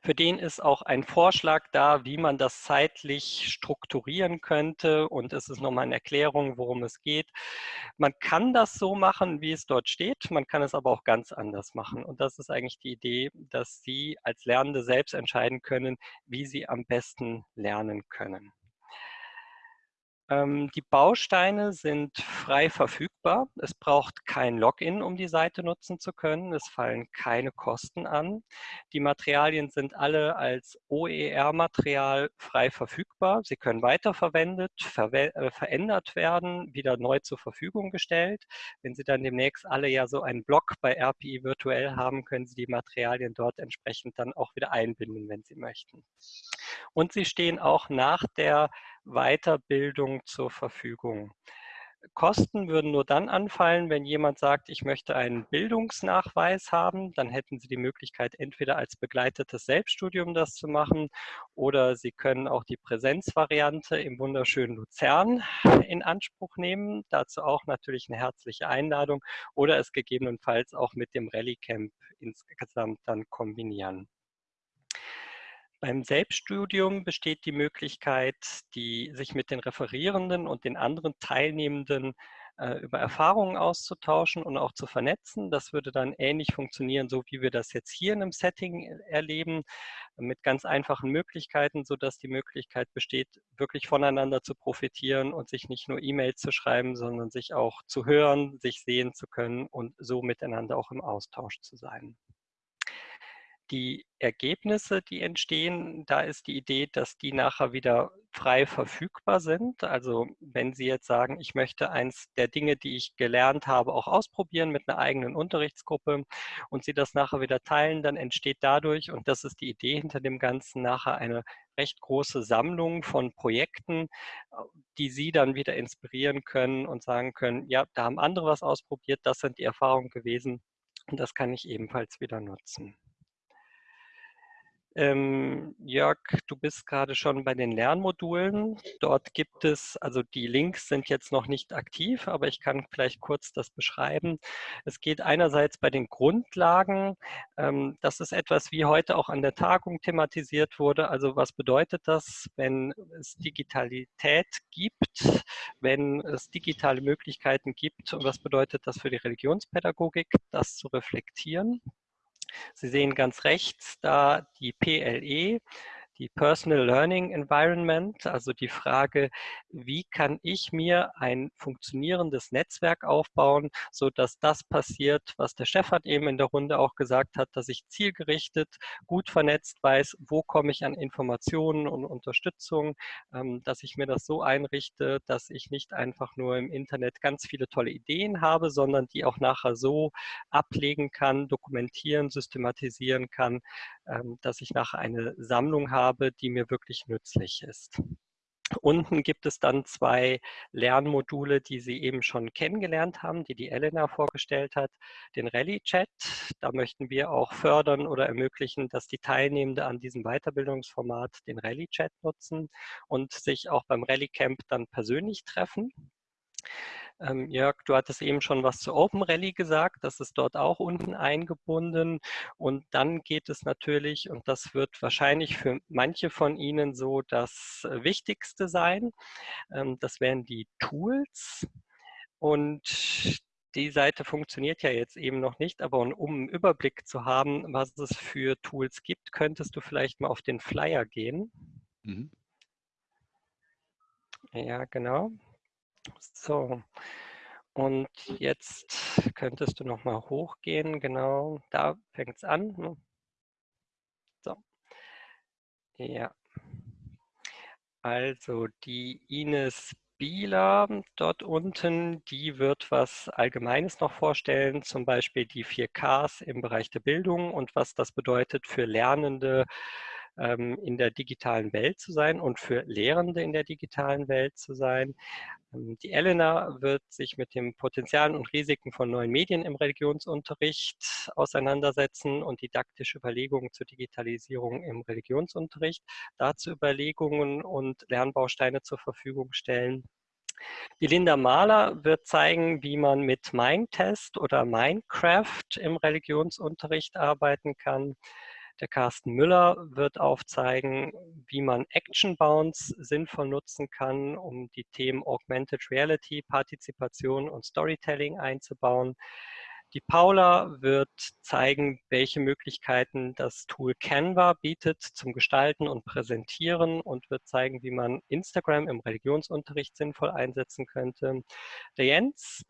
für den ist auch ein Vorschlag da, wie man das zeitlich strukturieren könnte. Und es ist nochmal eine Erklärung, worum es geht. Man kann das so machen, wie es dort steht. Man kann es aber auch ganz anders machen. Und das ist eigentlich die Idee, dass Sie als Lernende selbst entscheiden können, wie Sie am besten lernen können. Ähm, die Bausteine sind frei verfügbar. Es braucht kein Login, um die Seite nutzen zu können. Es fallen keine Kosten an. Die Materialien sind alle als OER-Material frei verfügbar. Sie können weiterverwendet, verwe äh, verändert werden, wieder neu zur Verfügung gestellt. Wenn Sie dann demnächst alle ja so einen Blog bei RPI virtuell haben, können Sie die Materialien dort entsprechend dann auch wieder einbinden, wenn Sie möchten. Und sie stehen auch nach der Weiterbildung zur Verfügung. Kosten würden nur dann anfallen, wenn jemand sagt, ich möchte einen Bildungsnachweis haben. Dann hätten Sie die Möglichkeit, entweder als begleitetes Selbststudium das zu machen oder Sie können auch die Präsenzvariante im wunderschönen Luzern in Anspruch nehmen. Dazu auch natürlich eine herzliche Einladung oder es gegebenenfalls auch mit dem Rallye Camp insgesamt dann kombinieren. Beim Selbststudium besteht die Möglichkeit, die, sich mit den Referierenden und den anderen Teilnehmenden äh, über Erfahrungen auszutauschen und auch zu vernetzen. Das würde dann ähnlich funktionieren, so wie wir das jetzt hier in einem Setting äh, erleben, mit ganz einfachen Möglichkeiten, sodass die Möglichkeit besteht, wirklich voneinander zu profitieren und sich nicht nur E-Mails zu schreiben, sondern sich auch zu hören, sich sehen zu können und so miteinander auch im Austausch zu sein die Ergebnisse, die entstehen, da ist die Idee, dass die nachher wieder frei verfügbar sind. Also wenn Sie jetzt sagen, ich möchte eins der Dinge, die ich gelernt habe, auch ausprobieren mit einer eigenen Unterrichtsgruppe und Sie das nachher wieder teilen, dann entsteht dadurch, und das ist die Idee hinter dem Ganzen, nachher eine recht große Sammlung von Projekten, die Sie dann wieder inspirieren können und sagen können, ja, da haben andere was ausprobiert, das sind die Erfahrungen gewesen und das kann ich ebenfalls wieder nutzen. Ähm, Jörg, du bist gerade schon bei den Lernmodulen. Dort gibt es, also die Links sind jetzt noch nicht aktiv, aber ich kann vielleicht kurz das beschreiben. Es geht einerseits bei den Grundlagen. Ähm, das ist etwas, wie heute auch an der Tagung thematisiert wurde. Also was bedeutet das, wenn es Digitalität gibt, wenn es digitale Möglichkeiten gibt und was bedeutet das für die Religionspädagogik, das zu reflektieren. Sie sehen ganz rechts da die PLE, die Personal Learning Environment, also die Frage, wie kann ich mir ein funktionierendes Netzwerk aufbauen, so dass das passiert, was der Stefan eben in der Runde auch gesagt hat, dass ich zielgerichtet, gut vernetzt weiß, wo komme ich an Informationen und Unterstützung, ähm, dass ich mir das so einrichte, dass ich nicht einfach nur im Internet ganz viele tolle Ideen habe, sondern die auch nachher so ablegen kann, dokumentieren, systematisieren kann, dass ich nachher eine Sammlung habe, die mir wirklich nützlich ist. Unten gibt es dann zwei Lernmodule, die Sie eben schon kennengelernt haben, die die Elena vorgestellt hat. Den Rallye-Chat, da möchten wir auch fördern oder ermöglichen, dass die Teilnehmenden an diesem Weiterbildungsformat den Rallye-Chat nutzen und sich auch beim Rallye-Camp dann persönlich treffen. Ähm, Jörg, du hattest eben schon was zu Open Rally gesagt, das ist dort auch unten eingebunden. Und dann geht es natürlich, und das wird wahrscheinlich für manche von Ihnen so das Wichtigste sein, ähm, das wären die Tools. Und die Seite funktioniert ja jetzt eben noch nicht, aber um einen Überblick zu haben, was es für Tools gibt, könntest du vielleicht mal auf den Flyer gehen. Mhm. Ja, genau. So. Und jetzt könntest du noch mal hochgehen, genau, da fängt es an. Ne? So. Ja. Also die Ines Bieler dort unten, die wird was Allgemeines noch vorstellen, zum Beispiel die 4Ks im Bereich der Bildung und was das bedeutet für Lernende ähm, in der digitalen Welt zu sein und für Lehrende in der digitalen Welt zu sein. Ähm, die Elena wird sich mit den Potenzialen und Risiken von neuen Medien im Religionsunterricht auseinandersetzen und didaktische Überlegungen zur Digitalisierung im Religionsunterricht, dazu Überlegungen und Lernbausteine zur Verfügung stellen. Die Linda Mahler wird zeigen, wie man mit Mindtest oder Minecraft im Religionsunterricht arbeiten kann. Der Carsten Müller wird aufzeigen, wie man Action Bounds sinnvoll nutzen kann, um die Themen Augmented Reality, Partizipation und Storytelling einzubauen. Die Paula wird zeigen, welche Möglichkeiten das Tool Canva bietet zum Gestalten und Präsentieren und wird zeigen, wie man Instagram im Religionsunterricht sinnvoll einsetzen könnte. Der Jens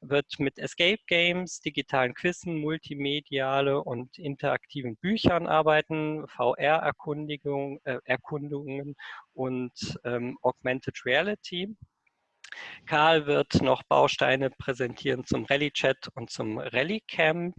wird mit Escape Games, digitalen Quizzen, multimediale und interaktiven Büchern arbeiten, VR-Erkundungen äh, und ähm, Augmented Reality. Karl wird noch Bausteine präsentieren zum Rallye-Chat und zum Rallye-Camp.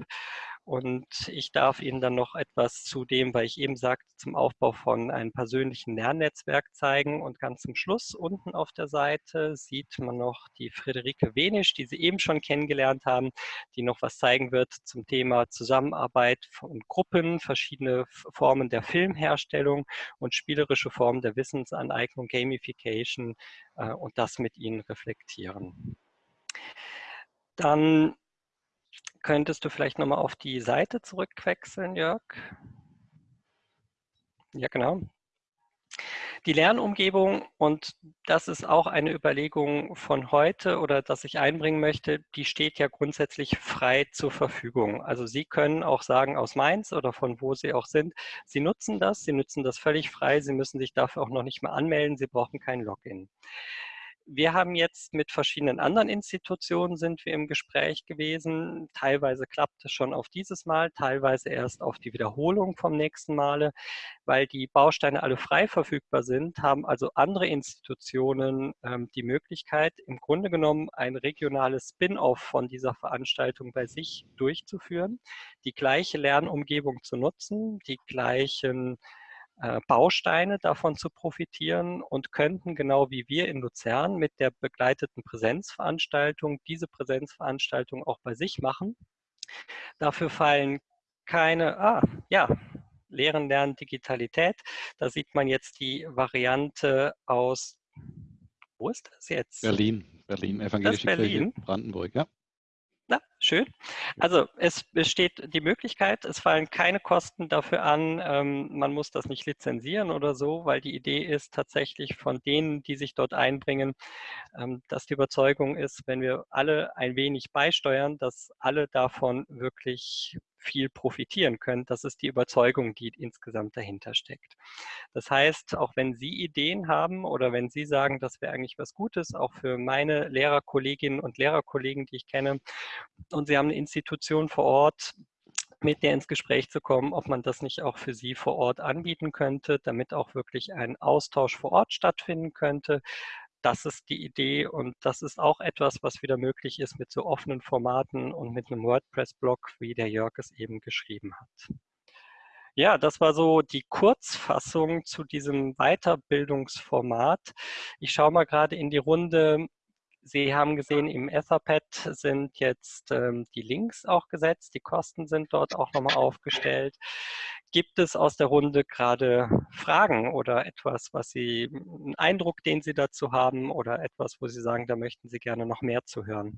Und ich darf Ihnen dann noch etwas zu dem, weil ich eben sagte, zum Aufbau von einem persönlichen Lernnetzwerk zeigen. Und ganz zum Schluss unten auf der Seite sieht man noch die Friederike Wenisch, die Sie eben schon kennengelernt haben, die noch was zeigen wird zum Thema Zusammenarbeit von Gruppen, verschiedene Formen der Filmherstellung und spielerische Formen der Wissensaneignung, Gamification äh, und das mit Ihnen reflektieren. Dann Könntest du vielleicht nochmal auf die Seite zurückwechseln, Jörg? Ja, genau. Die Lernumgebung, und das ist auch eine Überlegung von heute oder das ich einbringen möchte, die steht ja grundsätzlich frei zur Verfügung. Also Sie können auch sagen aus Mainz oder von wo Sie auch sind, Sie nutzen das, Sie nutzen das völlig frei, Sie müssen sich dafür auch noch nicht mehr anmelden, Sie brauchen kein Login wir haben jetzt mit verschiedenen anderen Institutionen sind wir im Gespräch gewesen. Teilweise klappt es schon auf dieses Mal, teilweise erst auf die Wiederholung vom nächsten Male. Weil die Bausteine alle frei verfügbar sind, haben also andere Institutionen ähm, die Möglichkeit, im Grunde genommen ein regionales Spin-off von dieser Veranstaltung bei sich durchzuführen, die gleiche Lernumgebung zu nutzen, die gleichen Bausteine davon zu profitieren und könnten genau wie wir in Luzern mit der begleiteten Präsenzveranstaltung diese Präsenzveranstaltung auch bei sich machen. Dafür fallen keine, ah, ja, Lehren, Lernen, Digitalität. Da sieht man jetzt die Variante aus, wo ist das jetzt? Berlin, Berlin, Evangelische Berlin. Kirche Brandenburg, ja. Na, schön. Also es besteht die Möglichkeit, es fallen keine Kosten dafür an, ähm, man muss das nicht lizenzieren oder so, weil die Idee ist tatsächlich von denen, die sich dort einbringen, ähm, dass die Überzeugung ist, wenn wir alle ein wenig beisteuern, dass alle davon wirklich viel profitieren können. Das ist die Überzeugung, die insgesamt dahinter steckt. Das heißt, auch wenn Sie Ideen haben oder wenn Sie sagen, das wäre eigentlich was Gutes, auch für meine Lehrerkolleginnen und Lehrerkollegen, die ich kenne, und Sie haben eine Institution vor Ort, mit der ins Gespräch zu kommen, ob man das nicht auch für Sie vor Ort anbieten könnte, damit auch wirklich ein Austausch vor Ort stattfinden könnte, das ist die Idee und das ist auch etwas, was wieder möglich ist mit so offenen Formaten und mit einem WordPress-Blog, wie der Jörg es eben geschrieben hat. Ja, das war so die Kurzfassung zu diesem Weiterbildungsformat. Ich schaue mal gerade in die Runde. Sie haben gesehen, im Etherpad sind jetzt ähm, die Links auch gesetzt. Die Kosten sind dort auch nochmal aufgestellt. Gibt es aus der Runde gerade Fragen oder etwas, was Sie, einen Eindruck, den Sie dazu haben oder etwas, wo Sie sagen, da möchten Sie gerne noch mehr zu hören?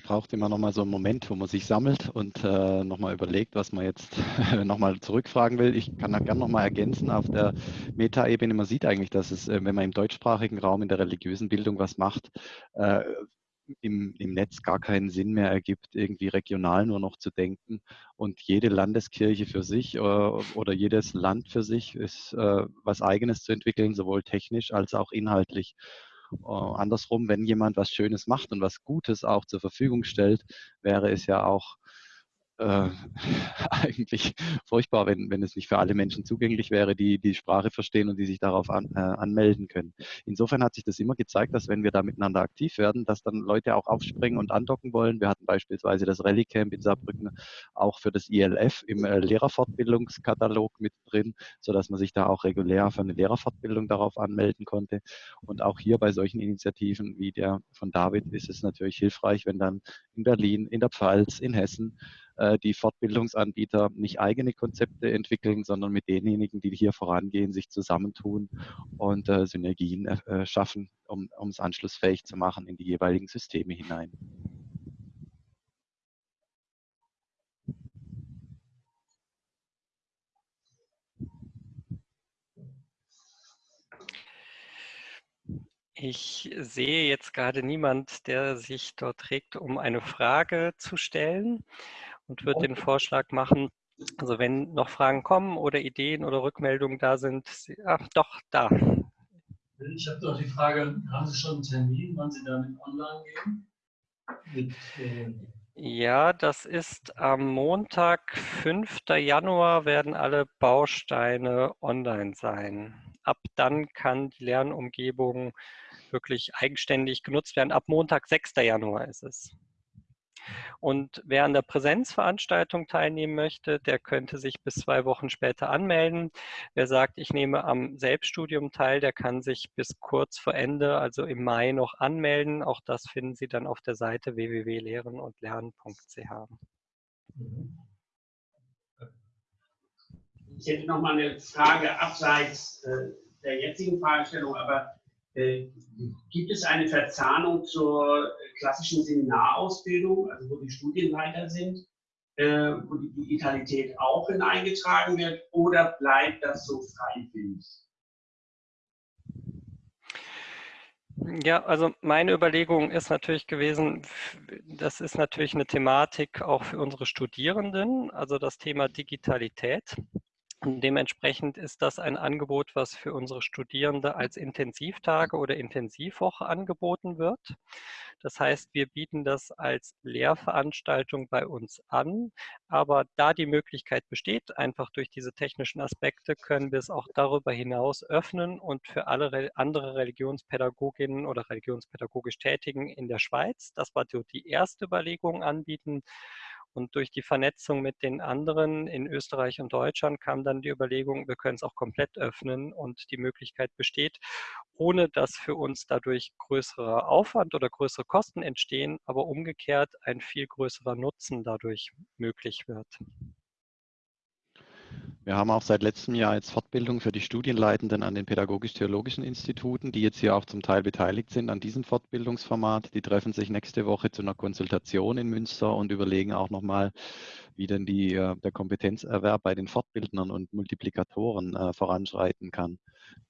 Es braucht immer nochmal so einen Moment, wo man sich sammelt und äh, nochmal überlegt, was man jetzt nochmal zurückfragen will. Ich kann da gerne nochmal ergänzen auf der Metaebene. Man sieht eigentlich, dass es, äh, wenn man im deutschsprachigen Raum in der religiösen Bildung was macht, äh, im, im Netz gar keinen Sinn mehr ergibt, irgendwie regional nur noch zu denken. Und jede Landeskirche für sich äh, oder jedes Land für sich ist äh, was eigenes zu entwickeln, sowohl technisch als auch inhaltlich. Äh, andersrum, wenn jemand was Schönes macht und was Gutes auch zur Verfügung stellt, wäre es ja auch äh, eigentlich furchtbar, wenn, wenn es nicht für alle Menschen zugänglich wäre, die die Sprache verstehen und die sich darauf an, äh, anmelden können. Insofern hat sich das immer gezeigt, dass wenn wir da miteinander aktiv werden, dass dann Leute auch aufspringen und andocken wollen. Wir hatten beispielsweise das Rallye Camp in Saarbrücken auch für das ILF im äh, Lehrerfortbildungskatalog mit drin, sodass man sich da auch regulär für eine Lehrerfortbildung darauf anmelden konnte. Und auch hier bei solchen Initiativen wie der von David ist es natürlich hilfreich, wenn dann in Berlin, in der Pfalz, in Hessen die Fortbildungsanbieter nicht eigene Konzepte entwickeln, sondern mit denjenigen, die hier vorangehen, sich zusammentun und äh, Synergien äh, schaffen, um, es anschlussfähig zu machen in die jeweiligen Systeme hinein. Ich sehe jetzt gerade niemand, der sich dort trägt, um eine Frage zu stellen und würde den Vorschlag machen, also wenn noch Fragen kommen oder Ideen oder Rückmeldungen da sind, ach doch, da. Ich habe doch die Frage, haben Sie schon einen Termin, wann Sie damit online gehen? Mit, äh ja, das ist am Montag, 5. Januar, werden alle Bausteine online sein. Ab dann kann die Lernumgebung wirklich eigenständig genutzt werden. Ab Montag, 6. Januar ist es. Und wer an der Präsenzveranstaltung teilnehmen möchte, der könnte sich bis zwei Wochen später anmelden. Wer sagt, ich nehme am Selbststudium teil, der kann sich bis kurz vor Ende, also im Mai, noch anmelden. Auch das finden Sie dann auf der Seite www.lehrenundlernen.ch. Ich hätte noch mal eine Frage abseits äh, der jetzigen Fragestellung, aber gibt es eine Verzahnung zur klassischen Seminarausbildung, also wo die Studienleiter sind, äh, wo die Digitalität auch hineingetragen wird, oder bleibt das so freiwillig? Ja, also meine Überlegung ist natürlich gewesen, das ist natürlich eine Thematik auch für unsere Studierenden, also das Thema Digitalität. Dementsprechend ist das ein Angebot, was für unsere Studierende als Intensivtage oder Intensivwoche angeboten wird. Das heißt, wir bieten das als Lehrveranstaltung bei uns an. Aber da die Möglichkeit besteht, einfach durch diese technischen Aspekte, können wir es auch darüber hinaus öffnen und für alle andere Religionspädagoginnen oder religionspädagogisch Tätigen in der Schweiz, das war die erste Überlegung, anbieten. Und durch die Vernetzung mit den anderen in Österreich und Deutschland kam dann die Überlegung, wir können es auch komplett öffnen und die Möglichkeit besteht, ohne dass für uns dadurch größerer Aufwand oder größere Kosten entstehen, aber umgekehrt ein viel größerer Nutzen dadurch möglich wird. Wir haben auch seit letztem Jahr jetzt Fortbildung für die Studienleitenden an den pädagogisch-theologischen Instituten, die jetzt hier auch zum Teil beteiligt sind an diesem Fortbildungsformat. Die treffen sich nächste Woche zu einer Konsultation in Münster und überlegen auch nochmal, wie denn die, äh, der Kompetenzerwerb bei den Fortbildnern und Multiplikatoren äh, voranschreiten kann,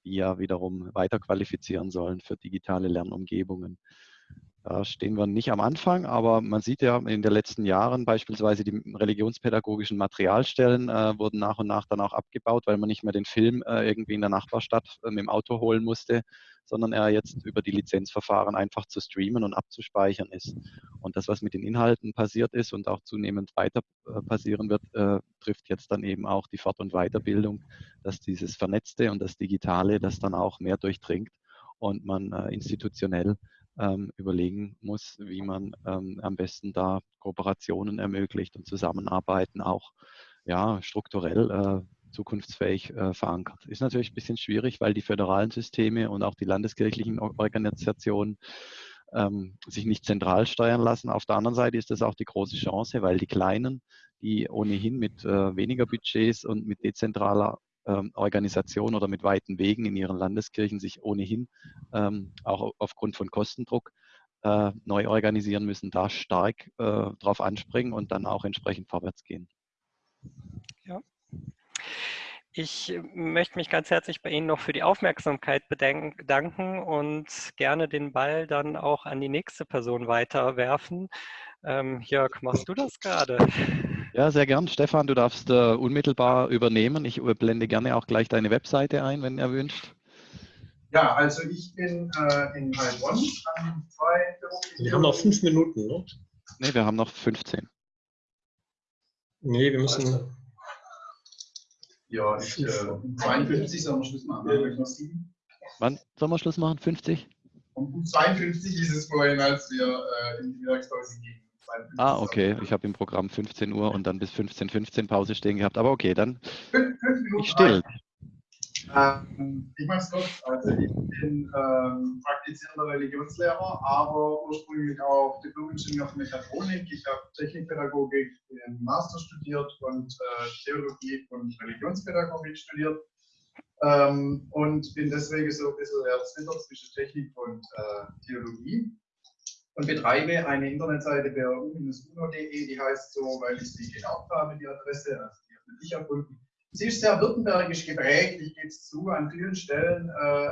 die ja wiederum weiterqualifizieren sollen für digitale Lernumgebungen. Da stehen wir nicht am Anfang, aber man sieht ja in den letzten Jahren beispielsweise die religionspädagogischen Materialstellen äh, wurden nach und nach dann auch abgebaut, weil man nicht mehr den Film äh, irgendwie in der Nachbarstadt äh, mit dem Auto holen musste, sondern er jetzt über die Lizenzverfahren einfach zu streamen und abzuspeichern ist. Und das, was mit den Inhalten passiert ist und auch zunehmend weiter äh, passieren wird, äh, trifft jetzt dann eben auch die Fort- und Weiterbildung, dass dieses Vernetzte und das Digitale das dann auch mehr durchdringt und man äh, institutionell ähm, überlegen muss, wie man ähm, am besten da Kooperationen ermöglicht und Zusammenarbeiten auch ja, strukturell äh, zukunftsfähig äh, verankert. Ist natürlich ein bisschen schwierig, weil die föderalen Systeme und auch die landeskirchlichen Organisationen ähm, sich nicht zentral steuern lassen. Auf der anderen Seite ist das auch die große Chance, weil die Kleinen, die ohnehin mit äh, weniger Budgets und mit dezentraler ähm, Organisation oder mit weiten Wegen in ihren Landeskirchen sich ohnehin ähm, auch aufgrund von Kostendruck äh, neu organisieren müssen, da stark äh, drauf anspringen und dann auch entsprechend vorwärts gehen. Ja. Ich möchte mich ganz herzlich bei Ihnen noch für die Aufmerksamkeit bedanken und gerne den Ball dann auch an die nächste Person weiterwerfen. Ähm, Jörg, machst du das gerade? Ja, sehr gern. Stefan, du darfst äh, unmittelbar übernehmen. Ich blende gerne auch gleich deine Webseite ein, wenn er wünscht. Ja, also ich bin äh, in Heilbronn an zwei Wir haben noch fünf Minuten, ne? Ne, wir haben noch 15. Nee, wir müssen. Also, ja, ich, äh, 52 sollen wir Schluss machen. Ne? Wann sollen wir Schluss machen? 50? Um 52 ist es vorhin, als wir äh, in die Mittagspause gingen. Ah, okay. Ich habe im Programm 15 Uhr und dann bis 15.15 15 Pause stehen gehabt. Aber okay, dann ich still. Ähm, ich mache es kurz. Also ich bin ähm, praktizierender Religionslehrer, aber ursprünglich auch Diplom-Ingenieur für Mechatronik. Ich habe Technikpädagogik im Master studiert und äh, Theologie und Religionspädagogik studiert. Ähm, und bin deswegen so ein bisschen der Zwitter zwischen Technik und äh, Theologie und betreibe eine Internetseite bu-uno.de, die heißt so, weil ich sie geerbt habe, die Adresse, also die habe ich erfunden Sie ist sehr württembergisch geprägt, ich gebe es zu, an vielen Stellen äh,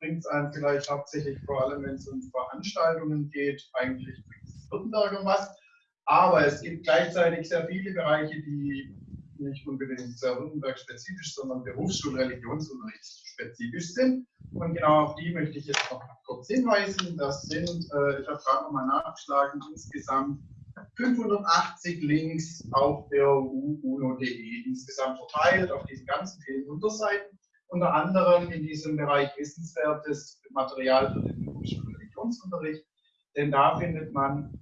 bringt es einem vielleicht hauptsächlich vor allem, wenn es um Veranstaltungen geht, eigentlich bringt es Württemberger was. Aber es gibt gleichzeitig sehr viele Bereiche, die nicht unbedingt sehr Württemberg-spezifisch, sondern Berufsschul-Religionsunterrichtsspezifisch sind. Und genau auf die möchte ich jetzt noch kurz hinweisen. Das sind, äh, ich habe gerade nochmal nachgeschlagen, insgesamt 580 Links auf der uno.de insgesamt verteilt auf diesen ganzen vielen Unterseiten. Unter anderem in diesem Bereich wissenswertes Material für den Religionsunterricht, denn da findet man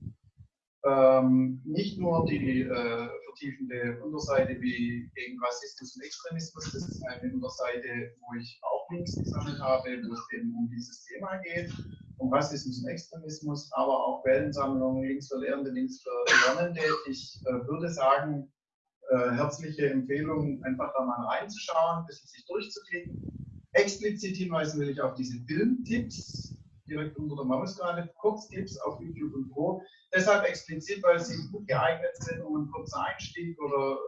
ähm, nicht nur die äh, vertiefende Unterseite wie gegen Rassismus und Extremismus, das ist eine Unterseite, wo ich auch Links gesammelt habe, wo es eben um dieses Thema geht, um Rassismus und Extremismus, aber auch Quellensammlungen, Links für Lehrende, Links für Lernende. Ich äh, würde sagen, äh, herzliche Empfehlung, einfach da mal reinzuschauen, ein bisschen sich durchzuklicken. Explizit hinweisen will ich auf diese Filmtipps, direkt unter der Maus gerade, Kurztipps auf YouTube und Co. Deshalb explizit, weil sie gut geeignet sind, um einen kurzen Einstieg oder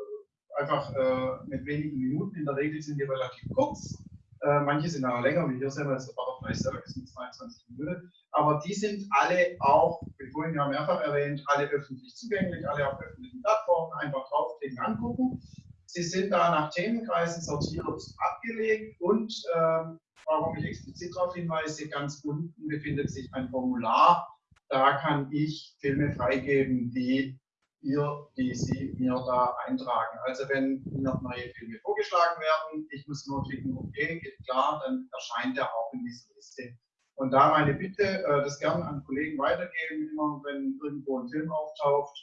einfach äh, mit wenigen Minuten, in der Regel sind die relativ kurz, äh, manche sind auch länger, wie hier sehen wir der Butterfly Circus mit 22 Minuten. Aber die sind alle auch, wie vorhin ja mehrfach erwähnt, alle öffentlich zugänglich, alle auf öffentlichen Plattformen. Einfach draufklicken, angucken. Sie sind da nach Themenkreisen sortiert, abgelegt und ähm, warum ich explizit darauf hinweise, ganz unten befindet sich ein Formular. Da kann ich Filme freigeben, die ihr, die Sie mir da eintragen. Also wenn mir neue Filme vorgeschlagen werden, ich muss nur klicken, okay, geht klar, dann erscheint er auch in dieser Liste. Und da meine Bitte, äh, das gerne an Kollegen weitergeben, immer wenn irgendwo ein Film auftaucht,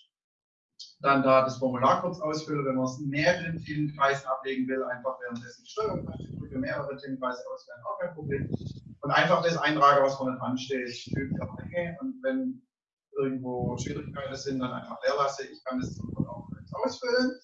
dann da das Formular kurz ausfüllen, wenn man es in mehreren Filmkreisen ablegen will, einfach währenddessen die Steuerung drücke, mehrere Filmkreise auswählen, auch kein Problem. Und einfach das eintrage, was vorne dran steht, fügt der Menge. Und wenn irgendwo Schwierigkeiten sind, dann einfach leer lasse. Ich kann das auch ausfüllen.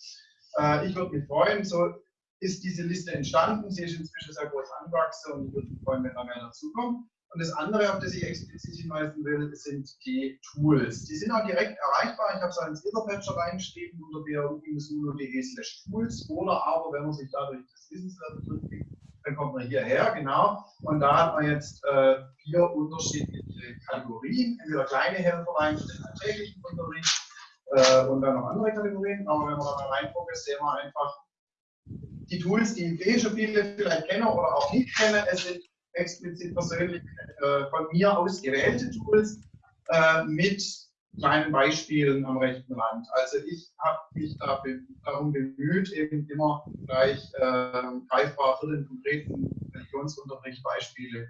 Äh, ich würde mich freuen, so ist diese Liste entstanden. Sie ist inzwischen sehr groß angewachsen und ich würde mich freuen, wenn da mehr dazukommt. Und das andere, auf das ich explizit hinweisen will, sind die Tools. Die sind auch direkt erreichbar. Ich habe es ins Etherpatcher reingeschrieben unter bru-uno.de slash tools oder aber, wenn man sich dadurch das Wissenswerte durchklickt, dann kommt man hierher, genau. Und da hat man jetzt äh, vier unterschiedliche Kategorien. Entweder kleine Helferlein für den alltäglichen Unterricht äh, und dann noch andere Kategorien. Aber wenn wir da mal reingucken, sehen wir einfach die Tools, die eh schon viele vielleicht kennen oder auch nicht kennen. Es sind explizit persönlich äh, von mir ausgewählte Tools äh, mit kleinen Beispielen am rechten Rand. Also ich habe mich da be darum bemüht, eben immer gleich äh, greifbar für den konkreten Religionsunterricht Beispiele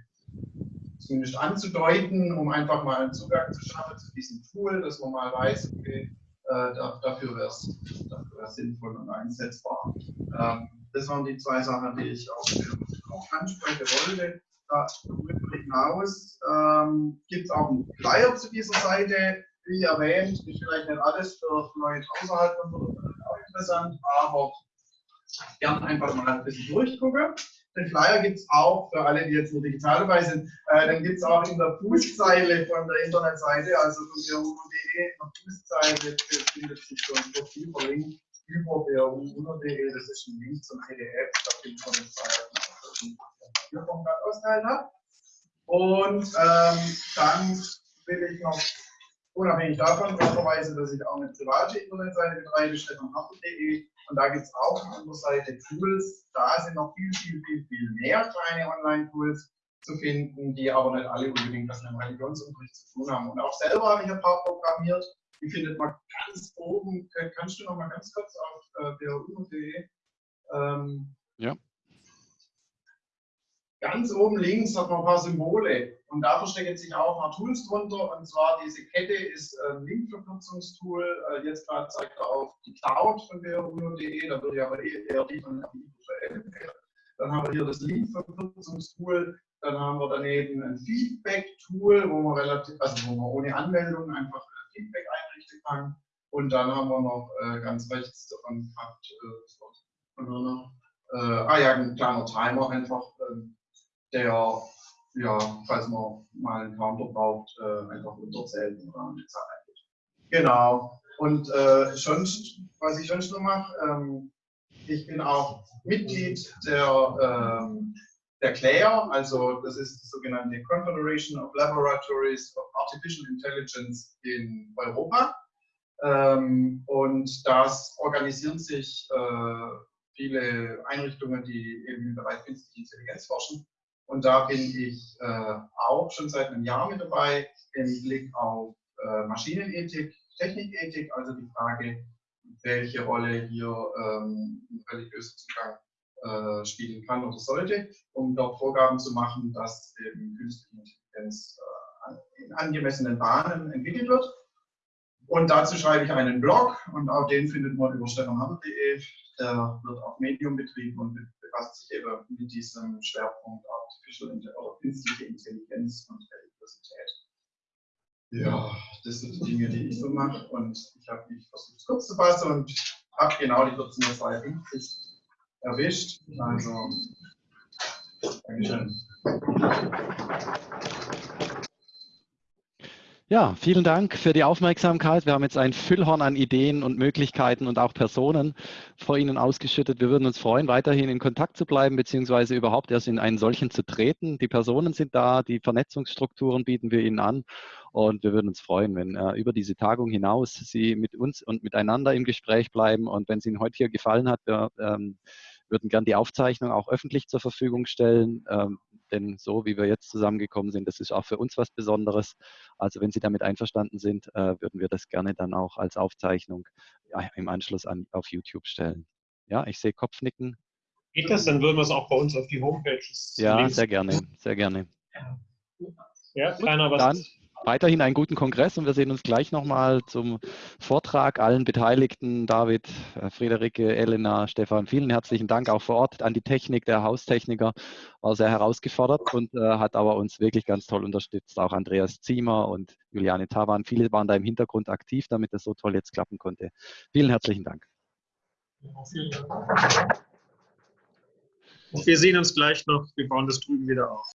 zumindest anzudeuten, um einfach mal einen Zugang zu schaffen zu diesem Tool, dass man mal weiß, okay, äh, dafür wäre es sinnvoll und einsetzbar. Ähm, das waren die zwei Sachen, die ich auch, auch ansprechen wollte. Darüber hinaus ähm, gibt es auch einen Flyer zu dieser Seite, wie erwähnt, ist vielleicht nicht alles für Leute außerhalb von Württemberg auch interessant, aber gern einfach mal ein bisschen durchgucken. Den Flyer gibt es auch für alle, die jetzt nur digital dabei sind. Äh, den gibt es auch in der Fußzeile von der Internetseite, also von bru.de. In der Fußzeile findet sich so ein Profil verlinkt über bru.de. Das ist ein Link zum PDF. Da findet man den Flyer, den ich ausgeteilt habe. Und ähm, dann will ich noch unabhängig davon verweisen, dass ich auch eine private Internetseite betreibe, stefanhartl.de. Und da gibt es auch auf unserer Seite Tools. Da sind noch viel, viel, viel, viel mehr kleine Online-Tools zu finden, die aber nicht alle unbedingt was mit dem Religionsunterricht zu tun haben. Und auch selber habe ich ein paar programmiert. Die findet man ganz oben. Kannst du noch mal ganz kurz auf äh, bru.de? Ähm, ja. Ganz oben links hat man ein paar Symbole und da verstecken sich auch ein paar Tools drunter. Und zwar diese Kette ist ein Linkverkürzungstool. Äh, jetzt gerade zeigt er auf die Cloud von bru.de, da würde ich aber eher die von Dann haben wir hier das Linkverkürzungstool. Dann haben wir daneben ein Feedback-Tool, wo man also wo man ohne Anmeldung einfach Feedback einrichten kann. Und dann haben wir noch äh, ganz rechts davon gehabt, äh, äh, ah ja, ein kleiner Timer einfach. Ähm, der, ja, falls man mal einen Counter braucht, äh, einfach runterzählt und dann die Zeit eingeht. Genau. Und äh, sonst, was ich sonst noch mache, ähm, ich bin auch Mitglied der, ähm, der CLAIR, also das ist die sogenannte Confederation of Laboratories of Artificial Intelligence in Europa. Ähm, und das organisieren sich äh, viele Einrichtungen, die eben im Bereich künstliche Intelligenz forschen. Und da bin ich äh, auch schon seit einem Jahr mit dabei im Blick auf äh, Maschinenethik, Technikethik, also die Frage, welche Rolle hier ähm, religiöser Zugang äh, spielen kann oder sollte, um dort Vorgaben zu machen, dass eben künstliche Intelligenz äh, in angemessenen Bahnen entwickelt wird. Und dazu schreibe ich einen Blog und auch den findet man über stefanhammer.de. Der wird auf Medium betrieben und befasst sich eben mit diesem Schwerpunkt Artificial oder Intelligenz und Religiosität. Ja, das sind die Dinge, die ich so mache und ich habe mich versucht, es kurz zu fassen und habe genau die 14.52 erwischt. Also, Dankeschön. Ja, vielen Dank für die Aufmerksamkeit. Wir haben jetzt ein Füllhorn an Ideen und Möglichkeiten und auch Personen vor Ihnen ausgeschüttet. Wir würden uns freuen, weiterhin in Kontakt zu bleiben, beziehungsweise überhaupt erst in einen solchen zu treten. Die Personen sind da, die Vernetzungsstrukturen bieten wir Ihnen an. Und wir würden uns freuen, wenn äh, über diese Tagung hinaus Sie mit uns und miteinander im Gespräch bleiben. Und wenn es Ihnen heute hier gefallen hat, wir ähm, würden gern die Aufzeichnung auch öffentlich zur Verfügung stellen. Ähm, denn so wie wir jetzt zusammengekommen sind, das ist auch für uns was Besonderes. Also wenn Sie damit einverstanden sind, äh, würden wir das gerne dann auch als Aufzeichnung ja, im Anschluss an, auf YouTube stellen. Ja, ich sehe Kopfnicken. Geht das? Dann würden wir es auch bei uns auf die Homepages. Ja, lesen. sehr gerne, sehr gerne. Ja, keiner was. Dann weiterhin einen guten Kongress und wir sehen uns gleich nochmal zum Vortrag. Allen Beteiligten, David, Friederike, Elena, Stefan, vielen herzlichen Dank auch vor Ort an die Technik. Der Haustechniker war sehr herausgefordert und äh, hat aber uns wirklich ganz toll unterstützt. Auch Andreas Ziemer und Juliane Tavan. Viele waren da im Hintergrund aktiv, damit das so toll jetzt klappen konnte. Vielen herzlichen Dank. Und wir sehen uns gleich noch. Wir bauen das drüben wieder auf.